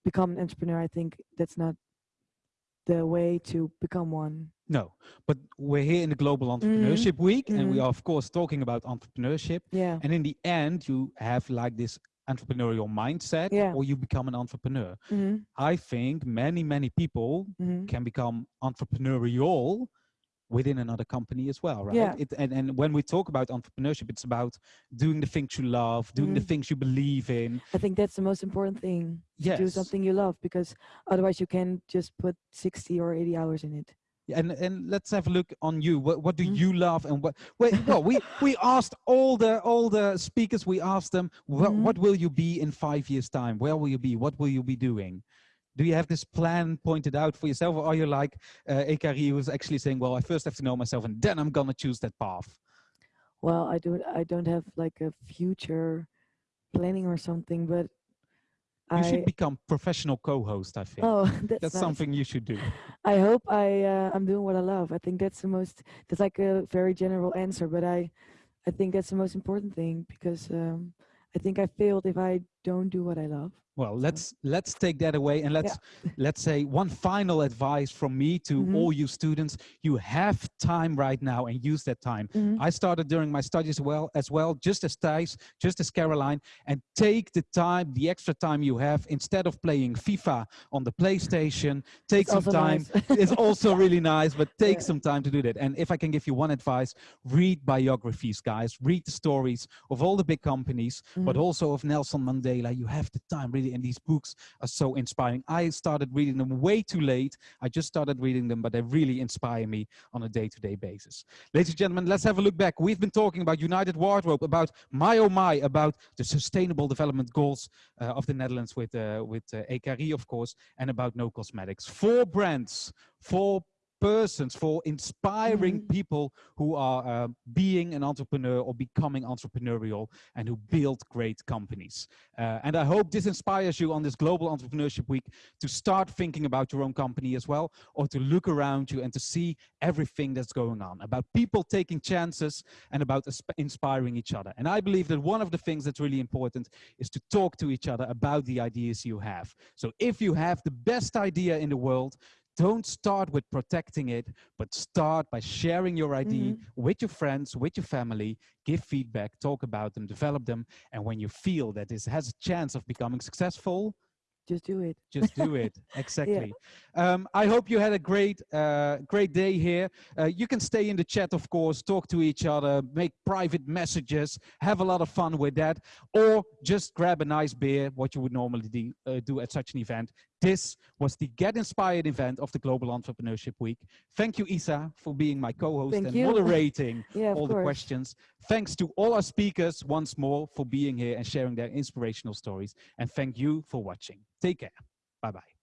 become an entrepreneur. I think that's not the way to become one. no, but we're here in the Global Entrepreneurship Week, and we mhm. are of course talking about entrepreneurship. Yeah. And in the end, you have like this entrepreneurial mindset, Yeah. or you become an entrepreneur. hmm I think many many people hmm can become entrepreneurial within another company as well, right? Yeah. It, and, and when we talk about entrepreneurship, it's about doing the things you love, doing the Mhm. things you believe in. I think that's the most important thing. To do something you love because otherwise you can just put 60 or 80 hours in it. And and let's have a look on you. What what do Mhm. you love and what? Wait, well, we we asked all the all the speakers. We asked them what Mhm. what will you be in five years time? Where will you be? What will you be doing? Do you have this plan pointed out for yourself, or are you like uh, Ekari, who's actually saying, "Well, I first have to know myself, and then I'm gonna choose that path." Well, I don't I don't have like a future planning or something, but You I should become professional co-host, I think. oh that's, That's nice. something you should do. I hope I uh, I'm doing what I love. I think that's the most. That's like a very general answer, but I I think that's the most important thing because um, I think I failed if I don't do what I love. Well, let's let's take that away and let's let's say one final advice from me to Mhm. all you students. You have time right now and use that time. Mhm. I started during my studies well as well, just as Thijs, just as Caroline, and take the time, the extra time you have instead of playing FIFA on the PlayStation. Take It's some time. nice. it's also really nice, but take Yeah. some time to do that. And if I can give you one advice, read biographies, guys. Read the stories of all the big companies, but Mhm. also of Nelson Mandela. You have the time really, and these books are so inspiring. I started reading them way too late. I just started reading them, but they really inspire me on a day-to-day basis. Ladies and gentlemen, let's have a look back. We've been talking about United Wardrobe, about My Oh My, about the Sustainable Development Goals uh, of the Netherlands with uh, with uh, EKRI, of course, and about No Cosmetics. Four brands, four persons, for inspiring Mhm. people who are uh, being an entrepreneur or becoming entrepreneurial and who build great companies. Uh, and I hope this inspires you on this Global Entrepreneurship Week to start thinking about your own company as well, or to look around you and to see everything that's going on about people taking chances and about inspiring each other. And I believe that one of the things that's really important is to talk to each other about the ideas you have. So if you have the best idea in the world, don't start with protecting it, but start by sharing your idea Mhm. with your friends, with your family, give feedback, talk about them, develop them. And when you feel that this has a chance of becoming successful, Just do it. just do it. Exactly. Um, I hope you had a great, uh, great day here. Uh, you can stay in the chat, of course, talk to each other, make private messages, have a lot of fun with that, or just grab a nice beer, what you would normally do, uh, do at such an event. This was the Get Inspired event of the Global Entrepreneurship Week. Thank you, Isa, for being my co-host and you. moderating Yeah, all the course. questions. Thanks to all our speakers once more for being here and sharing their inspirational stories. And thank you for watching. Take care. Bye-bye.